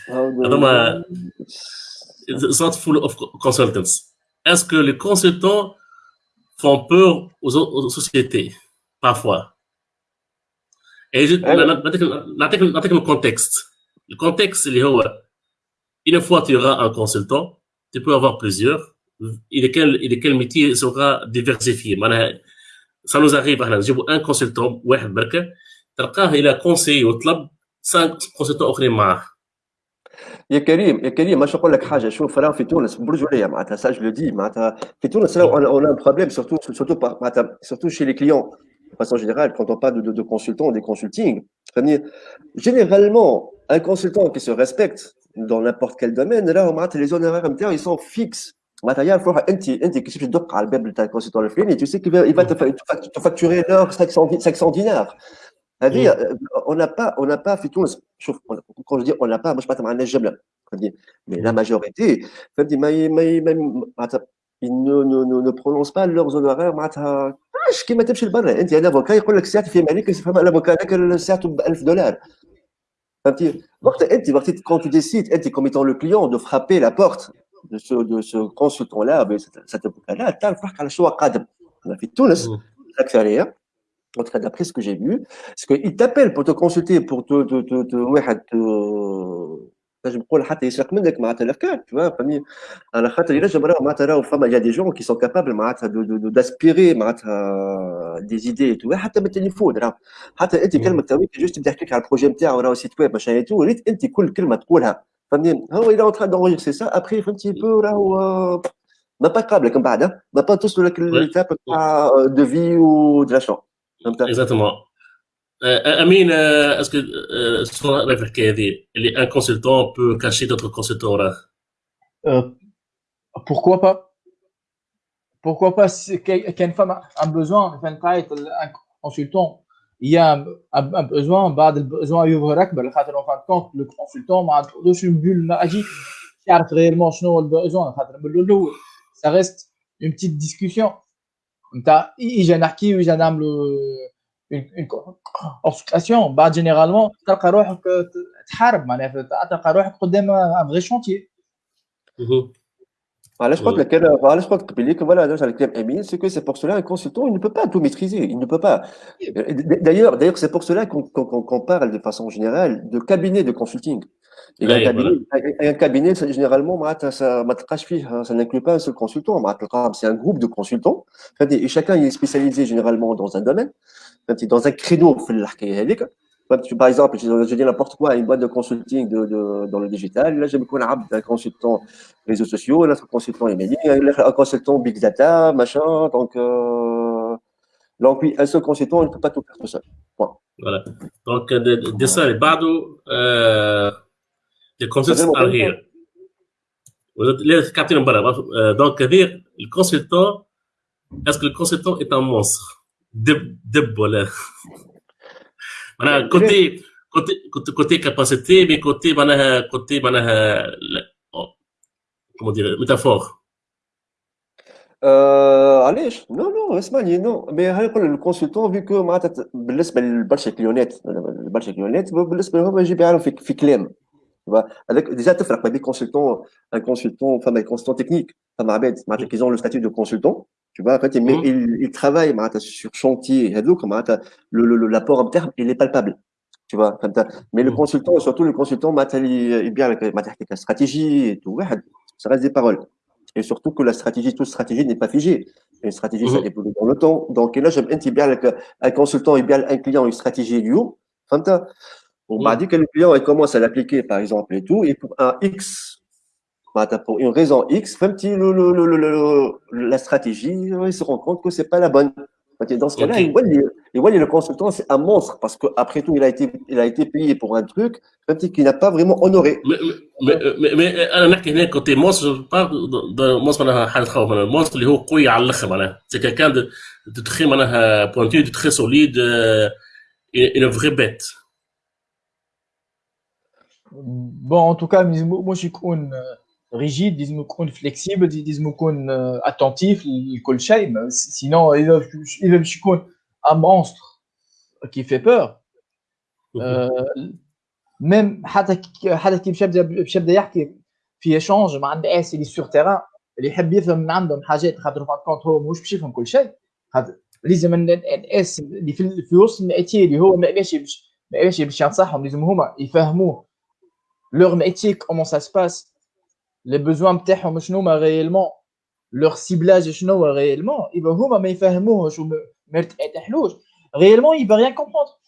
Speaker 1: هذا ما صارت فول اوف كونسلتنتس اسكو لي كونسلتون فون بور أو سوسيتي
Speaker 3: بارفوا
Speaker 1: نعطيك نعطيك الكونتكست الكونتكست اللي هو اون فوا تي اورا ان كونسلتون تي بو افوار بليزيور اذا كان اذا كان الميتي سوغا ديفيرسيفي معناها معناها ça nous arrive احنا نجيبوا un consultant واحد بركة تلقاه الى conseil وطلب 5 consultants اخرين معاه.
Speaker 3: يا كريم يا كريم باش نقول لك حاجه شوف راه في تونس برجوليه معناتها سا جو لو دي معناتها في تونس راه on a un problème surtout surtout par- معناتها surtout chez les clients de façon générale quand on parle de, de, de consultants des consulting فهمني généralement un consultant qui se respecte dans n'importe quel domaine là معناتها les honoraires نتاعو ils sont fixes معناتها يعرف روحه انت انت كي تمشي تدق على الباب نتاع الكونسلتون الفلاني tu sais qu'il va il va te fa- te facturer l'heure 500 di- 500 dinars هذه on n'a pas on n'a pas في تونس شوف on- quand je dis on n'a pas مش معناتها ما عندناش جمله Mais la majorité, ils ne, ne, ne, ne prononcent pas leurs honoraires. اش كيما تمشي لبرا انت انا افوكا يقول لك ساعتي في مالك فهم الافوكا هذاك ساعته ب 1000 دولار فهمتي وقت انت وقت quand tu décides انت comme étant le client de frapper la porte de ce de ce consultant là cet avocat là تعرف روحك على شنو قادم في تونس الاكثريه en tout cas d'après ce que j'ai vu c'est qu'il t'appelle pour te consulter pour te te te, te, واحد te نجم نقول حتى يسرق منك معناتها الافكار tu vois فهمني على خاطر ينجم راهو معناتها راهو فما يا دي جون كي سون كابابل معناتها داسبيري معناتها دي زيدي تو حتى بالتليفون راهو حتى انت كلمه تويك جوست تبدا يحكيك على البروجي نتاعو راهو سيت ويب ماشي تو ريت انت كل كلمه تقولها فهمني هو الى اون تران سي سا ابخي فهمتي بو راهو ما با قابلك من بعد ما با توصلوا لك ليتاب تاع دو في و دو لا شون
Speaker 1: اكزاكتومون Amine, est-ce que euh, sur la un consultant peut cacher d'autres consultants
Speaker 4: euh, Pourquoi pas Pourquoi pas si qu'une femme a besoin, un consultant, il y a un, un besoin, بعد besoin يظهر أكبر خاطر en fin de compte le consultant ما عندوش une bulle magique يعرف réellement شنو البوزون خاطر من الأول ça reste une petite discussion نتاع يجي نحكي ويجي نعملوا une consultation بعد généralement تلقى روحك تحارب معناها تلقى روحك قدام un vrai chantier
Speaker 3: je crois que voilà, je crois que voilà, Emile, c'est que c'est pour cela un consultant, il ne peut pas tout maîtriser, il ne peut pas. D'ailleurs, d'ailleurs, c'est pour cela qu'on qu parle de façon générale de cabinet de consulting. Et un, cabinet, un cabinet, généralement, ça, ça n'inclut pas un seul consultant. C'est un groupe de consultants. Et chacun est spécialisé généralement dans un domaine, dans un créneau. Par exemple, je dis n'importe quoi, une boîte de consulting de, de, dans le digital. Là, j'ai beaucoup un consultant réseaux sociaux, un consultant emailing, un consultant big data, machin. Donc, euh, donc oui, un seul consultant, il ne peut pas tout faire tout seul. Point.
Speaker 1: Voilà. Donc, de, de ça, les bardo, euh, les consultants are here. Donc, dire, le consultant, est-ce que le consultant est un monstre? De, de. معناها كوتي كوتي كوتي كاباسيتي مي كوتي معناها كوتي معناها كومون دير ميتافور
Speaker 3: علاش؟ نو نو اسمعني نو مي هاي يقول الكونسلتون فيكو معناتها بالنسبه لبرشا كليونات برشا كليونات بالنسبه لهم يجي يعرف في, في كلام avec déjà تفرق ما بين consultant un consultant enfin un consultant technique فما عباد معناتها qu'ils ont le statut de consultant tu vois, en fait, mais il, il travaille sur chantier. L'apport en terme, il est palpable. Tu vois, mais le consultant, surtout le consultant, il bien avec la stratégie et tout. Ça reste des paroles. Et surtout que la stratégie, toute stratégie n'est pas figée. Une stratégie, ça évolue dans le temps. Donc là, j'aime bien avec un consultant et bien un client, une stratégie du haut. On m'a dit que le client il commence à l'appliquer, par exemple, et tout, et pour un X pour une raison X, même si le, le, le, la stratégie, il se rend compte que c'est pas la bonne. Dans ce cas-là, okay. il, voit, il voit le consultant, c'est un monstre parce qu'après tout, il a, été, il a été payé pour un truc qu'il n'a pas vraiment honoré.
Speaker 1: Mais, mais, mais, mais أنا نحكي هنا côté monstre, je parle de monstre معناها حالة خوف معناها monstre اللي هو قوي على الآخر معناها c'est quelqu'un de, de très معناها pointu, de très solide, une vraie bête.
Speaker 4: Bon, en tout cas, moi je suis rigide لازم يكون فليكسيبل لازم يكون اتونتيف لكل شيء سينو اذا اذا باش يكون ان مونستر كي في بور ميم حتى حتى كي باش يبدا باش يبدا يحكي في ايشونج مع الناس اللي سور تيران اللي يحب يفهم من عندهم حاجات خاطر فان كونت هو مش باش يفهم كل شيء خاطر لازم الناس اللي في, في وسط الميتي اللي هو ماشي باش ماشي باش ينصحهم لازم هما يفهموه لور ميتي كومون سا سباس les besoins نتاعهم شنو هما réellement leur ciblage شنو هو réellement يبقى هما ما يفهموهش وما يرتاحلوش réellement il va rien comprendre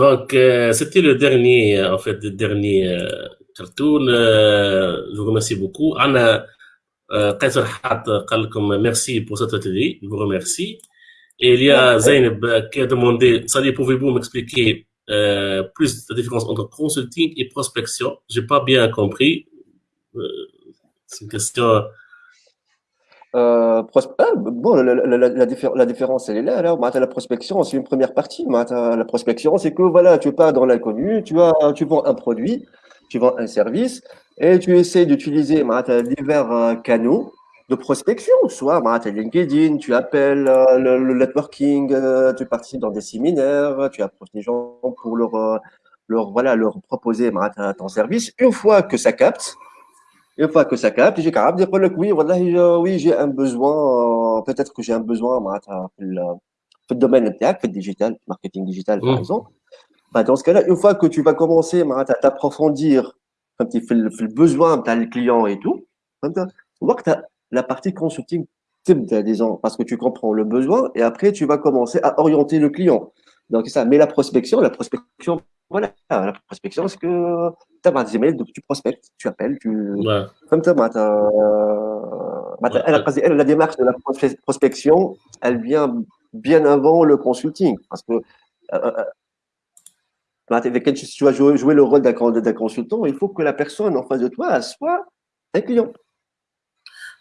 Speaker 1: donc euh, c'était le dernier en fait le dernier euh, cartoon euh, je vous remercie beaucoup Anna قيصر حات قال لكم merci pour cette atelier je vous remercie et il y a Zainab qui a demandé salut pouvez-vous m'expliquer euh, plus la différence entre consulting et prospection. J'ai pas bien compris. Euh, c'est une question.
Speaker 3: Euh, bon, la, la, la, différence, elle est là. Alors, la prospection, c'est une première partie. La prospection, c'est que voilà, tu pars dans l'inconnu, tu tu vends un produit, tu vends un service et tu essaies d'utiliser divers canaux de prospection, soit LinkedIn, tu appelles euh, le, networking, euh, tu participes dans des séminaires, tu approches des gens pour leur, leur, voilà, leur proposer ton service. Une fois que ça capte, une fois que ça capte, j'ai capable de dire oui, voilà, oui, j'ai un besoin, peut-être que j'ai un besoin dans le domaine le digital, marketing digital par mmh. exemple. Bah, dans ce cas-là, une fois que tu vas commencer à t'approfondir un petit peu le besoin de le client et tout, on la partie consulting disons, parce que tu comprends le besoin et après tu vas commencer à orienter le client. Donc ça, mais la prospection, la prospection, voilà, la prospection, c'est que tu as des emails, donc tu prospectes, tu appelles, tu. Comme ça, la démarche de la prospection, elle vient bien avant le consulting parce que euh, euh, si tu vas jouer, le rôle d'un consultant, il faut que la personne en face de toi soit un client.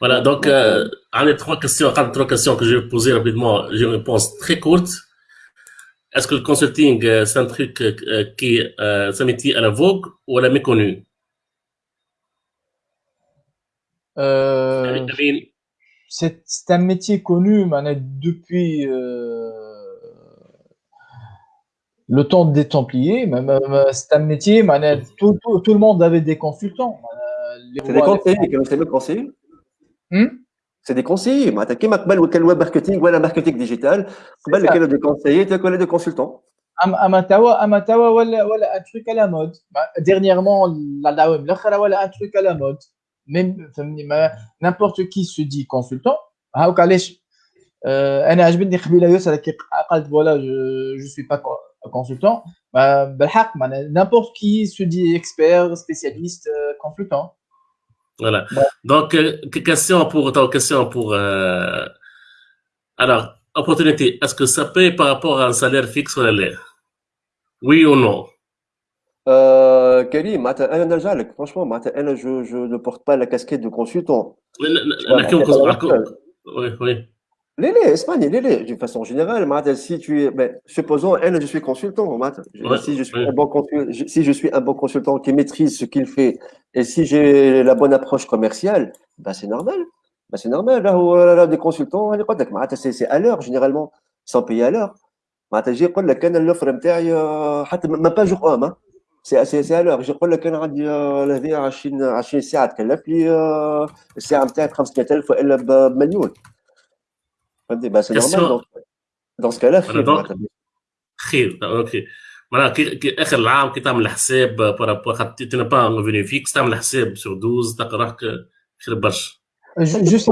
Speaker 1: Voilà, donc, euh, les trois questions, trois questions que je vais poser rapidement, j'ai une réponse très courte. Est-ce que le consulting, euh, c'est un truc euh, qui est euh, un métier à la vogue ou à la méconnue?
Speaker 4: Euh, C'est un métier connu, mais depuis le temps des Templiers, c'est un métier, tout, tout, tout, le monde avait des consultants.
Speaker 3: C'est des conseillers, c'est le conseiller c'est des conseillers. كيما قبل وكان الويب ماركتينغ ولا ماركتينغ ديجيتال قبل كانوا دي كونسيي كانوا دي كونسلتون
Speaker 4: اما توا اما توا ولا ولا ان تروك على مود ديرنييرمون العوام الاخرى ولا ان تروك على مود ميم فهمني نيمبورت كي سو دي كونسلتون هاوك علاش انا عجبني قبيله يسرا كي قالت فوالا جو سوي با كونسلتون بالحق نيمبورت كي سو دي اكسبير سبيسياليست كونسلتون
Speaker 1: Voilà. Donc, euh, question pour, question pour, euh, alors, opportunité, est-ce que ça paye par rapport à un salaire fixe ou l'air Oui ou non?
Speaker 3: Euh, Karim, franchement, je, je ne porte pas la casquette de consultant.
Speaker 1: Oui, oui.
Speaker 3: Lélé, Espagne, Lélé, d'une façon générale, si tu es, ben, supposons, elle, je suis consultant, si, je suis un bon si je suis un bon consultant qui maîtrise ce qu'il fait, et si j'ai la bonne approche commerciale, ben, c'est normal. Ben, c'est normal. Là où là, des consultants, c'est à l'heure, généralement, sans payer à l'heure. j'ai يقول لك انا الاوفر نتاعي حتى ما با جور ام سي سي سي الوغ يقول لك انا عندي لهذه 20 20 ساعه تكلف لي الساعه نتاعي ب 500000 والا بمليون فهمتي بس نورمال دون سكا لا خير
Speaker 1: خير اوكي معناها كي اخر العام كي تعمل حساب بارابور خاطر تي با ريفيني فيكس تعمل حساب سور 12 تلقى روحك خير برشا
Speaker 4: جوست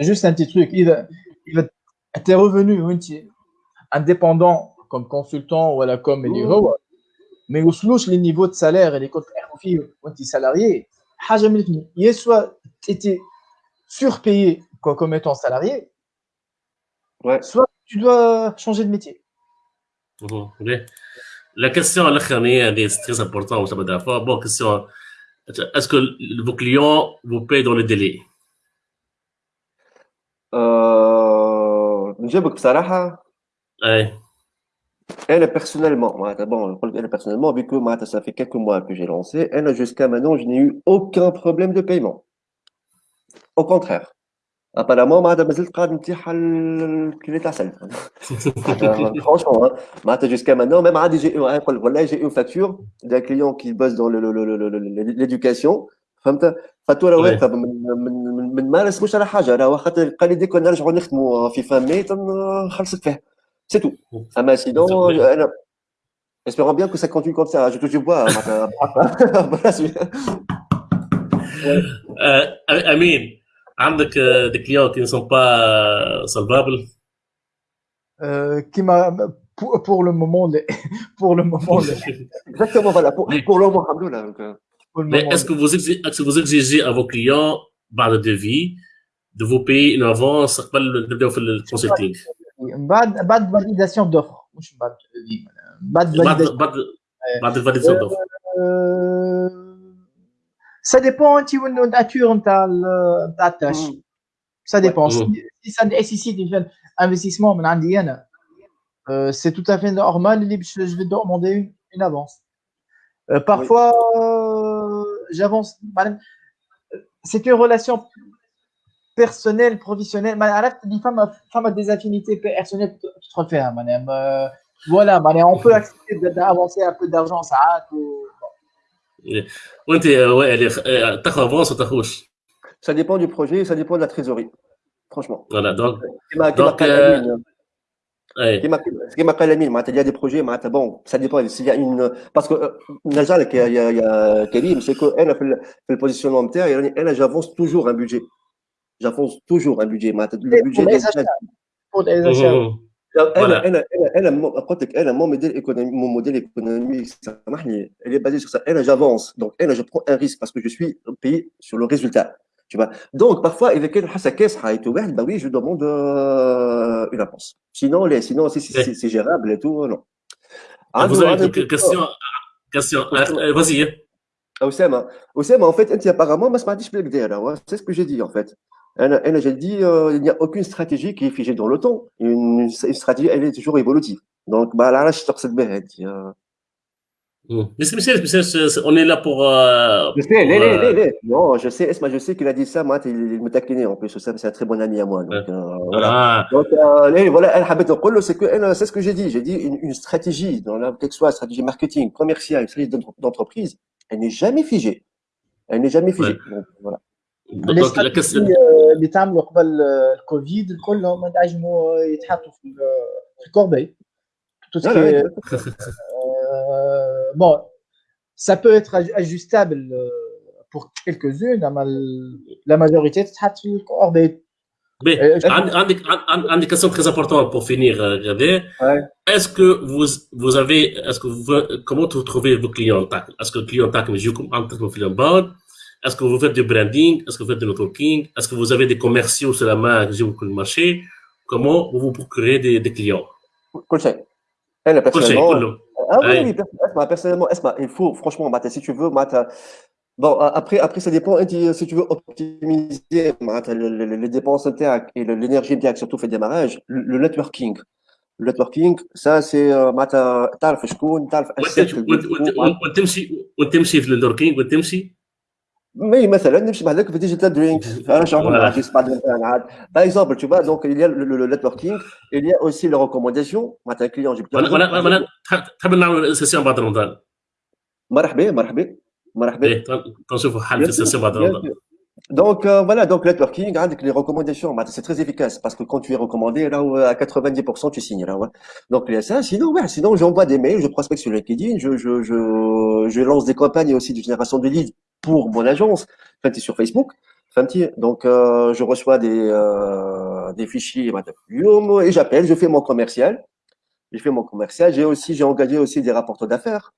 Speaker 4: جوست ان تي تروك اذا اذا تي ريفوني وانت انديبوندون كوم كونسلتون ولا كوم اللي هو ما يوصلوش للنيفو دو سالير اللي كنت تحكم فيه وانت سالاريي حاجه من الاثنين يا سوا تيتي surpayé comme étant salarié,
Speaker 3: Ouais.
Speaker 4: Soit tu dois changer de métier.
Speaker 1: Mmh. La question à c'est très important. Bon, question. Est-ce que vos clients vous payent dans le délai
Speaker 3: euh, نجيبك بصراحة
Speaker 1: أي.
Speaker 3: أنا personnellement, bon, أنا personnellement, vu que ça fait quelques mois que j'ai lancé, أنا jusqu'à maintenant, je n'ai eu aucun problème de paiement. Au contraire. apparemment معناتها ما زلت قاعد نتيح الكلية العسل franchement معناتها jusqu'à maintenant même عادي j'ai eu voilà j'ai eu une facture d'un client qui bosse dans l'éducation فهمت فاتوره واقفه من من مارس مش على حاجه راه خاطر قال لي ديك نرجعوا نخدموا في فان مي نخلصك فيه سي تو اما سينون انا espérons bien que ça continue comme ça je touche du bois
Speaker 1: امين عندك des clients qui ne sont pas solvables
Speaker 4: qui m'a pour, pour, le moment les, pour le moment
Speaker 3: les... exactement voilà pour, pour le moment
Speaker 1: mais est-ce que vous exigez, est-ce que vous exigez à vos clients بعد de devis de vous payer une avance قبل تبداو في الكونسلتينغ
Speaker 4: بعد بعد فاليداسيون دوفر مش بعد
Speaker 1: بعد بعد بعد الفاليداسيون دوفر
Speaker 4: ça dépend de la nature de la tâche. Ça dépend. Si, ça nécessite un investissement, euh, c'est tout à fait normal. Je vais demander une, avance. Euh, parfois, j'avance. C'est une relation personnelle, professionnelle. Les femmes, ont des affinités personnelles, tu te refais, madame. Voilà, on peut accepter d'avancer un peu d'argent, ça.
Speaker 1: وانت وائل تخافونس وتخوش
Speaker 3: Ça dépend du projet, ça dépend de la trésorerie. Franchement.
Speaker 1: Voilà, donc.
Speaker 3: donc كما قال امين معناتها il y a des projets معناتها bon ça dépend s'il y a une parce que نرجع لك يا يا يا كريم c'est que انا في في البوزيشنون نتاعي يعني انا j'avance toujours un budget j'avance toujours un budget معناتها le budget
Speaker 4: pour les achats
Speaker 3: انا انا انا Voilà. mon modèle économique, mon modèle économique ça, elle est basée sur ça. Elle, j'avance. Donc, elle, je prends un risque parce que je suis payé sur le résultat. Tu vois? Donc, parfois, avec elle, bah oui, je demande euh, une avance. Sinon, les, sinon, c'est gérable et tout, non.
Speaker 1: Ah, ah, vous avez quelques questions? Question. Euh, euh, vas-y.
Speaker 3: Ah, Oussama, Oussama, en fait, apparemment, c'est ce que j'ai dit, en fait elle, j'ai dit, euh, il n'y a aucune stratégie qui est figée dans le temps. Une, une stratégie, elle est toujours évolutive. Donc, bah, là, je suis
Speaker 1: mais c'est, on est là pour. Euh,
Speaker 3: je sais, les, les, les, Non, je sais, Esma, je sais qu'il a dit ça, moi, il, il me taquinait en plus, c'est un très bon ami à moi. Donc, euh, voilà. Ah. Donc, euh, voilà, elle c'est que, c'est ce que j'ai dit. J'ai dit une, une stratégie, dans la, quelle que soit stratégie marketing, commerciale, une stratégie d'entreprise, elle n'est jamais figée. Elle n'est jamais figée.
Speaker 1: Ouais.
Speaker 3: Donc, voilà.
Speaker 4: اللي تعملوا قبل الكوفيد كلهم ينجموا يتحطوا في الكوربي bon ça peut être ajustable pour quelques-unes la majorité تتحط في الكوربي
Speaker 1: عندك عندك question très importante pour finir Gadé. Est-ce que vous vous avez est-ce que vous, comment vous trouvez vos clients Est-ce que le client tac mais je comprends في البعض est-ce que vous faites du branding Est-ce que vous faites du networking Est-ce que vous avez des commerciaux sur la main qui le marché Comment vous vous procurez des, des clients
Speaker 3: personnellement, ah oui, oui, personnellement, il faut, franchement, si tu veux, bon, après, après, ça dépend, si tu veux optimiser les dépenses internes et l'énergie interne, surtout fait démarrage, le networking. Le networking, ça, c'est, تعرف شكون, تعرف
Speaker 1: وتمشي وتمشي في النتوركينج وتمشي
Speaker 3: mais مثلا نمشي مع ذاك في ديجيتال درينك انا شعور عاد يسمع عاد باغ اكزومبل tu vois donc il y a le, le, networking il y a aussi les recommandations معناتها كليون جبت
Speaker 1: وانا وانا تحب نعمل سيسيون بعد رمضان
Speaker 3: مرحبا مرحبا مرحبا
Speaker 1: تنشوفوا حل في السيسيون بعد رمضان
Speaker 3: Donc euh, voilà, donc networking, hein, les recommandations, bah, c'est très efficace parce que quand tu es recommandé, là à 90% tu signes là. Ouais. Donc ça, sinon, ouais, sinon j'envoie des mails, je prospecte sur LinkedIn, je, je, je, je lance des campagnes aussi de génération de leads pour mon agence, enfin sur Facebook. Donc euh, je reçois des euh, des fichiers et j'appelle, je fais mon commercial, je fais mon commercial. J'ai aussi j'ai engagé aussi des rapporteurs d'affaires.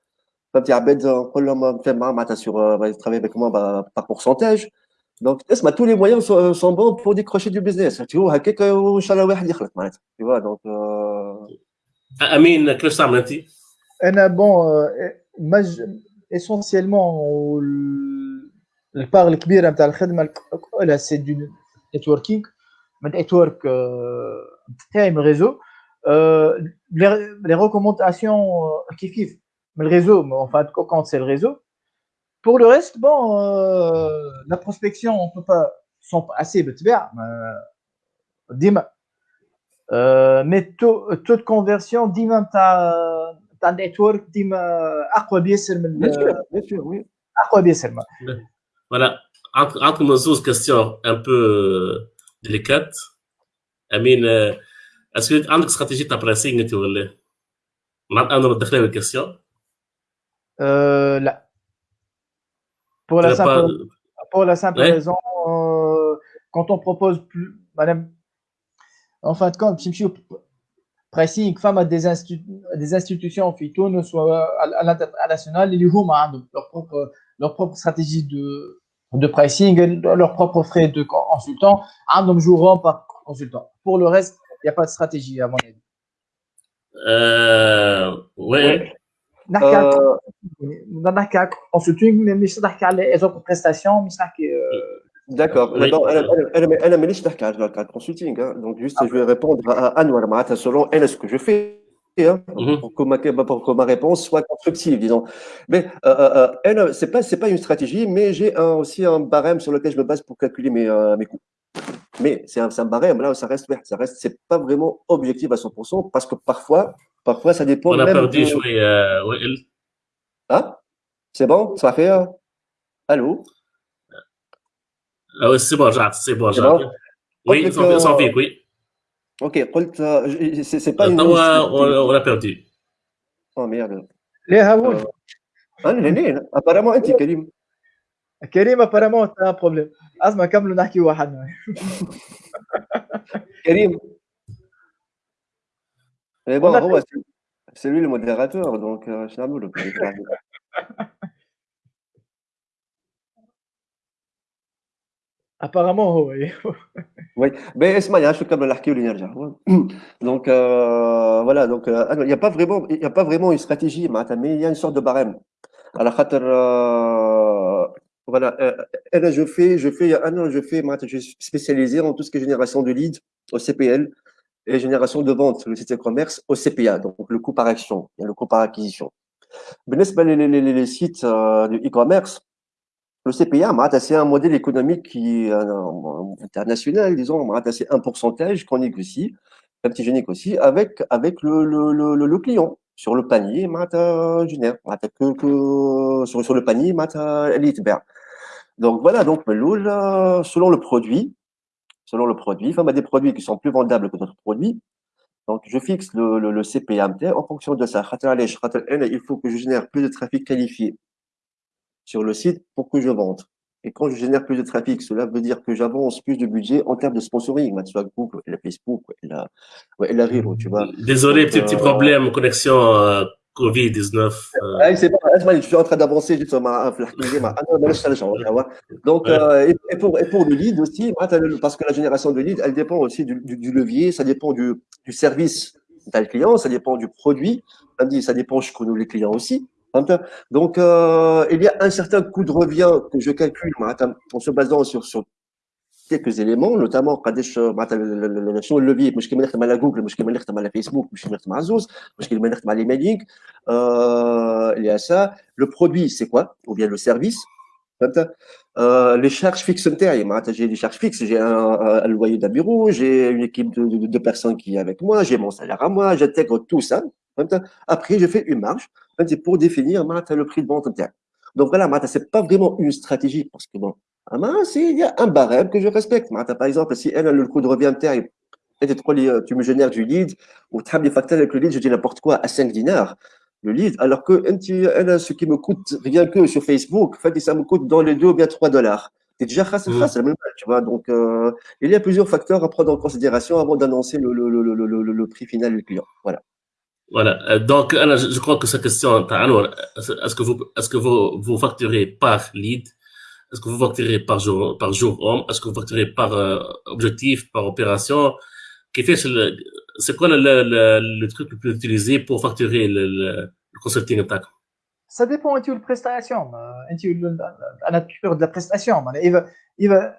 Speaker 3: Sur, euh, travailler avec moi bah, par pourcentage. Donc, tous les moyens sont, sont, bons pour décrocher du business. Tu vois, tu vois donc. Euh...
Speaker 1: Amine, كيفاش تعمل انت؟
Speaker 4: انا بون essentiellement البار الكبيره نتاع الخدمه الاولى سي دو نتوركينغ من نتورك نتاعي من الريزو لي ريكومونداسيون كيف كيف من الريزو enfin quand c'est le réseau pour le reste, bon, euh, la prospection, on peut pas, sont assez بالطبيعة ديما mais taux, taux de conversion ديما نتاع نتاع النيتورك ديما اقوى بياسر من
Speaker 3: bien sûr oui
Speaker 4: اقوى بياسر
Speaker 1: voilà عندكم زوز كاستيون ان بو ديليكات امين اسكو عندك استراتيجي تاع بريسينغ انت ولا انا ندخلها بالكاستيون
Speaker 4: لا Pour la, simple, pas... pour la simple ouais. raison, euh, quand on propose plus, madame, en fin de compte, pricing, femme à des, institu des institutions, ne soit à, l'international, ils ont leur propre, leur propre stratégie de, de pricing, leurs propres frais de consultant, un joueront par consultant. Pour le reste, il n'y a pas de stratégie, à mon avis.
Speaker 1: Euh, ouais. ouais.
Speaker 4: نحكي على consulting مش نحكي على les autres prestations مش نحكي
Speaker 3: D'accord. انا مانيش نحكي على الكونسلتينغ donc juste je vais répondre à Anwar معناتها selon انا ce que je fais hein,
Speaker 1: Mhm.
Speaker 3: pour, que ma, pour que ma réponse soit constructive, disons. Mais euh, euh, euh, elle, c'est pas, c'est pas une stratégie, mais j'ai un- aussi un barème sur lequel je me base pour calculer mes, euh, mes coûts. Mais c'est un, c'est un barème, là, ça reste, ouais, ça reste, c'est pas vraiment objectif à 100%, parce que parfois, parfois, ça dépend
Speaker 1: On a
Speaker 3: même
Speaker 1: perdu
Speaker 3: de-
Speaker 1: شوي آه، وائل
Speaker 3: Hein C'est bon Ça fait euh, Allô
Speaker 1: Ah oui, c'est bon, رجعت c'est bon,
Speaker 3: C'est
Speaker 1: رجعت.
Speaker 3: bon
Speaker 1: Oui,
Speaker 3: قلت
Speaker 1: sans
Speaker 3: لك،
Speaker 1: sans فيك, oui.
Speaker 3: Ok, قلت euh, je- c'est c'est pas une.
Speaker 1: توا on on a perdu.
Speaker 3: Oh merde.
Speaker 4: ليه هون
Speaker 3: انا لين apparemment انت كريم
Speaker 4: كريم ابارامون un بروبليم اسمع كملوا نحكي وحدنا
Speaker 3: كريم bah, c'est lui le modérateur, donc euh, finalement, le
Speaker 4: Apparemment, oui.
Speaker 3: oui, mais Esma, il y a un truc comme Donc, euh, voilà, donc, euh, ah il n'y a, pas vraiment, a pas vraiment une stratégie, mais il y a une sorte de barème. À la khater, euh, voilà, eh ben, je fais, je fais, il y a un an, je fais, je suis spécialisé en tout ce qui est génération de leads au CPL et génération de vente sur le site e-commerce au CPA donc le coût par action et le coût par acquisition بالنسبه les, les, les, les sites euh, de e-commerce le CPA, معناتها, c'est un modèle économique qui est euh, international, disons, معناتها, c'est un pourcentage qu'on négocie, un petit je négocie avec, avec le, le, le, le client sur le panier, معناتها, génère, معناتها, que, que, sur, sur le panier, معناتها, اللي يتباع. Donc voilà, donc من الأول, euh, selon le produit, selon le produit. Enfin, on a des produits qui sont plus vendables que d'autres produits. Donc, je fixe le, le, le CPMT en fonction de ça. Il faut que je génère plus de trafic qualifié sur le site pour que je vende. Et quand je génère plus de trafic, cela veut dire que j'avance plus de budget en termes de sponsoring, que ce soit Google, Facebook, la, la tu vois.
Speaker 1: Désolé, petit, petit
Speaker 3: euh,
Speaker 1: problème, connexion, euh, Covid-19. Euh.
Speaker 3: Ah, ah, je suis en train d'avancer justement. Ah hein. Donc, euh, et, pour, et pour le lead aussi, parce que la génération de lead, elle dépend aussi du, levier, ça dépend du, service d'un client, ça dépend du produit, ça dépend je nous les clients aussi. Donc, euh, il y a un certain coût de revient que je calcule en se basant sur, sur quelques éléments, notamment قداش معناتها ال- ال- ال- شنو اللوفي مش كيما نخدم على جوجل مش كيما نخدم على فيسبوك مش كيما نخدم على زوز مش كيما نخدم على ميلينغ euh, il y a ça le produit c'est quoi ou bien le service فهمت euh, les charges fixes نتاعي معناتها j'ai des charges fixes j'ai un, un, un loyer d'un bureau j'ai une équipe de, de, de personnes qui est avec moi j'ai mon salaire à moi j'intègre tout ça فهمت après je fais une marge فهمت pour définir معناتها le prix de vente نتاعي donc voilà معناتها c'est pas vraiment une stratégie parce que ah ben, il y a un barème que je respecte. Par exemple, si elle a le coût de revient de terre, euh, tu me génères du lead, ou tu as des facteurs avec le lead, je dis n'importe quoi, à 5 dinars, le lead, alors que euh, elle a ce qui me coûte rien que sur Facebook, ça me coûte dans les 2 ou bien 3 dollars. Mm. C'est déjà face à face, même tu vois. Donc, euh, il y a plusieurs facteurs à prendre en considération avant d'annoncer le, le, le, le, prix final du client. Voilà.
Speaker 1: Voilà. Donc, je crois que sa question, est-ce que, vous, est -ce que vous, vous facturez par lead? Est-ce que vous facturez par jour, par jour homme? Est-ce que vous facturez par euh, objectif, par opération? C'est quoi le, le, le, truc le plus utilisé pour facturer le, le consulting attack?
Speaker 4: Ça dépend de la prestation, la nature de la prestation.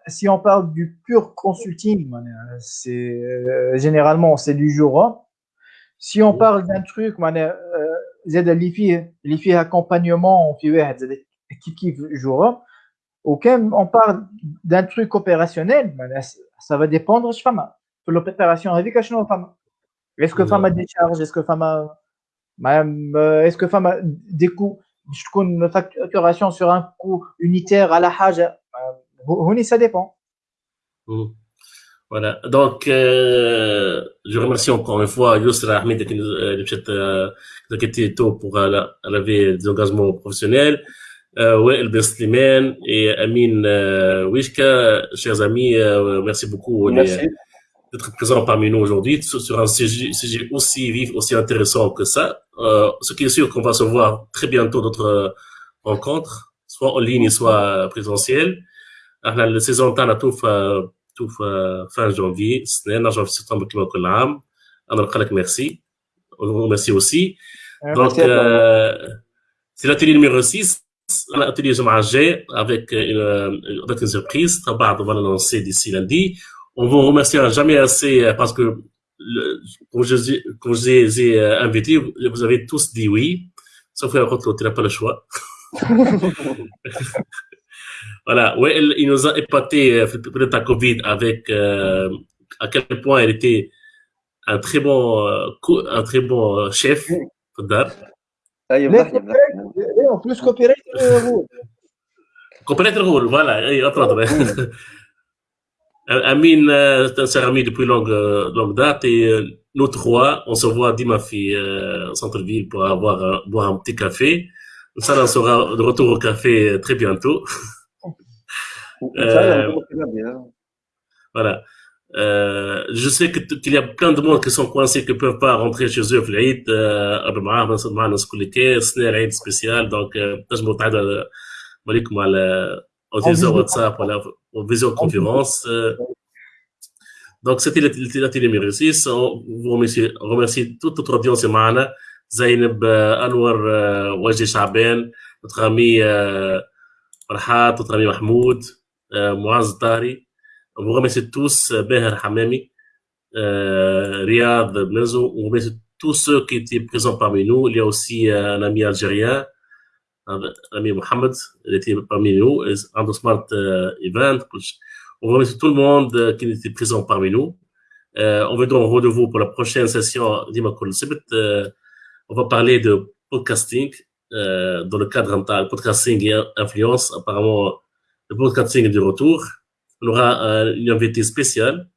Speaker 4: si on parle du pur consulting, c'est euh, généralement c'est du jour. Si on parle d'un truc, les filles euh, accompagnement, on fait des kifs jour ou quand on parle d'un truc opérationnel, ça va dépendre de femme. De l'opération femme. Est-ce que femme a décharge? Est-ce que femme a. Euh, est-ce que femme a des coûts Je connais une facturation sur un coût unitaire à la haja? Euh, ça dépend.
Speaker 1: Mmh. Voilà. Donc, euh, je remercie encore une fois Youssra Ahmed de cette euh, pour la, la, des engagements professionnels. Euh, Wael Ben Slimane et Amine euh, Wishka, chers amis, euh, merci beaucoup les-
Speaker 3: merci
Speaker 1: d'être présents parmi nous aujourd'hui sur, sur un sujet, sujet aussi vif, aussi intéressant que ça. Euh, ce qui est sûr qu'on va se voir très bientôt d'autres rencontres, soit en ligne, soit présentielles. احنا السيزون تاعنا توفى توفى fin janvier السنه نرجعوا في سبتمبر كما كل عام انا نقول لك ميرسي ميرسي aussi donc
Speaker 3: Merci à toi.
Speaker 1: euh, c'est l'atelier numéro 6 un atelier الجمعه الجاي avec une, avec une surprise بعد on va l'annoncer d'ici lundi on vous remerciera jamais assez euh, parce que quand je, quand je les ai invités, vous avez tous dit oui, sauf que tu n'as pas le choix. voilà, ouais, il nous a épaté peut-être à Covid avec à quel point il était un très bon, un très bon chef.
Speaker 4: en plus, copyright
Speaker 1: Copyright rule, voilà, Amine, c'est un ami depuis longue, longue date. Et nous trois, on se voit dimanche au centre-ville pour avoir boire un petit café. Ça, on sera de retour au café très bientôt. voilà. Euh, je sais qu'il y a plein de monde qui sont coincés, qui peuvent pas rentrer chez eux في العيد قبل معاهم مع الناس الكل كي سنة عيد سبيسيال دونك تنجموا تعدوا عليكم على utiliser WhatsApp ولا فيزيو كونفérence donc c'était la télé numéro 6 on vous remercie, remercie toute notre audience معنا زينب انور واجي شعبان notre ami فرحات notre ami محمود معاذ الطاري vous remercie tous, Beher Hamami, euh, Riyad Mezo, on remercie tous ceux qui étaient présents parmi nous. Il y a aussi un ami algérien, un ami Mohamed, il était parmi nous, un Smart Event. On remercie tout le monde qui était présent parmi nous. Euh, on veut donc rendez-vous pour la prochaine session d'Imakul euh, On va parler de podcasting euh, dans le cadre de podcasting et influence. Apparemment, le podcasting est de retour on aura euh, une invitée spéciale.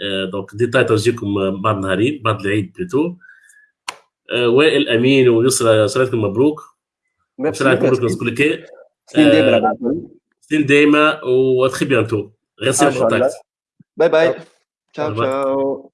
Speaker 1: Euh, donc, détail ترجي لكم بعد نهارين بعد العيد بلوتو وائل امين ويسرى صلاتكم مبروك صلاتكم مبروك الناس كل كي
Speaker 3: سنين دايما
Speaker 1: سنين دايما وتخي بيانتو غير سي
Speaker 3: باي باي تشاو تشاو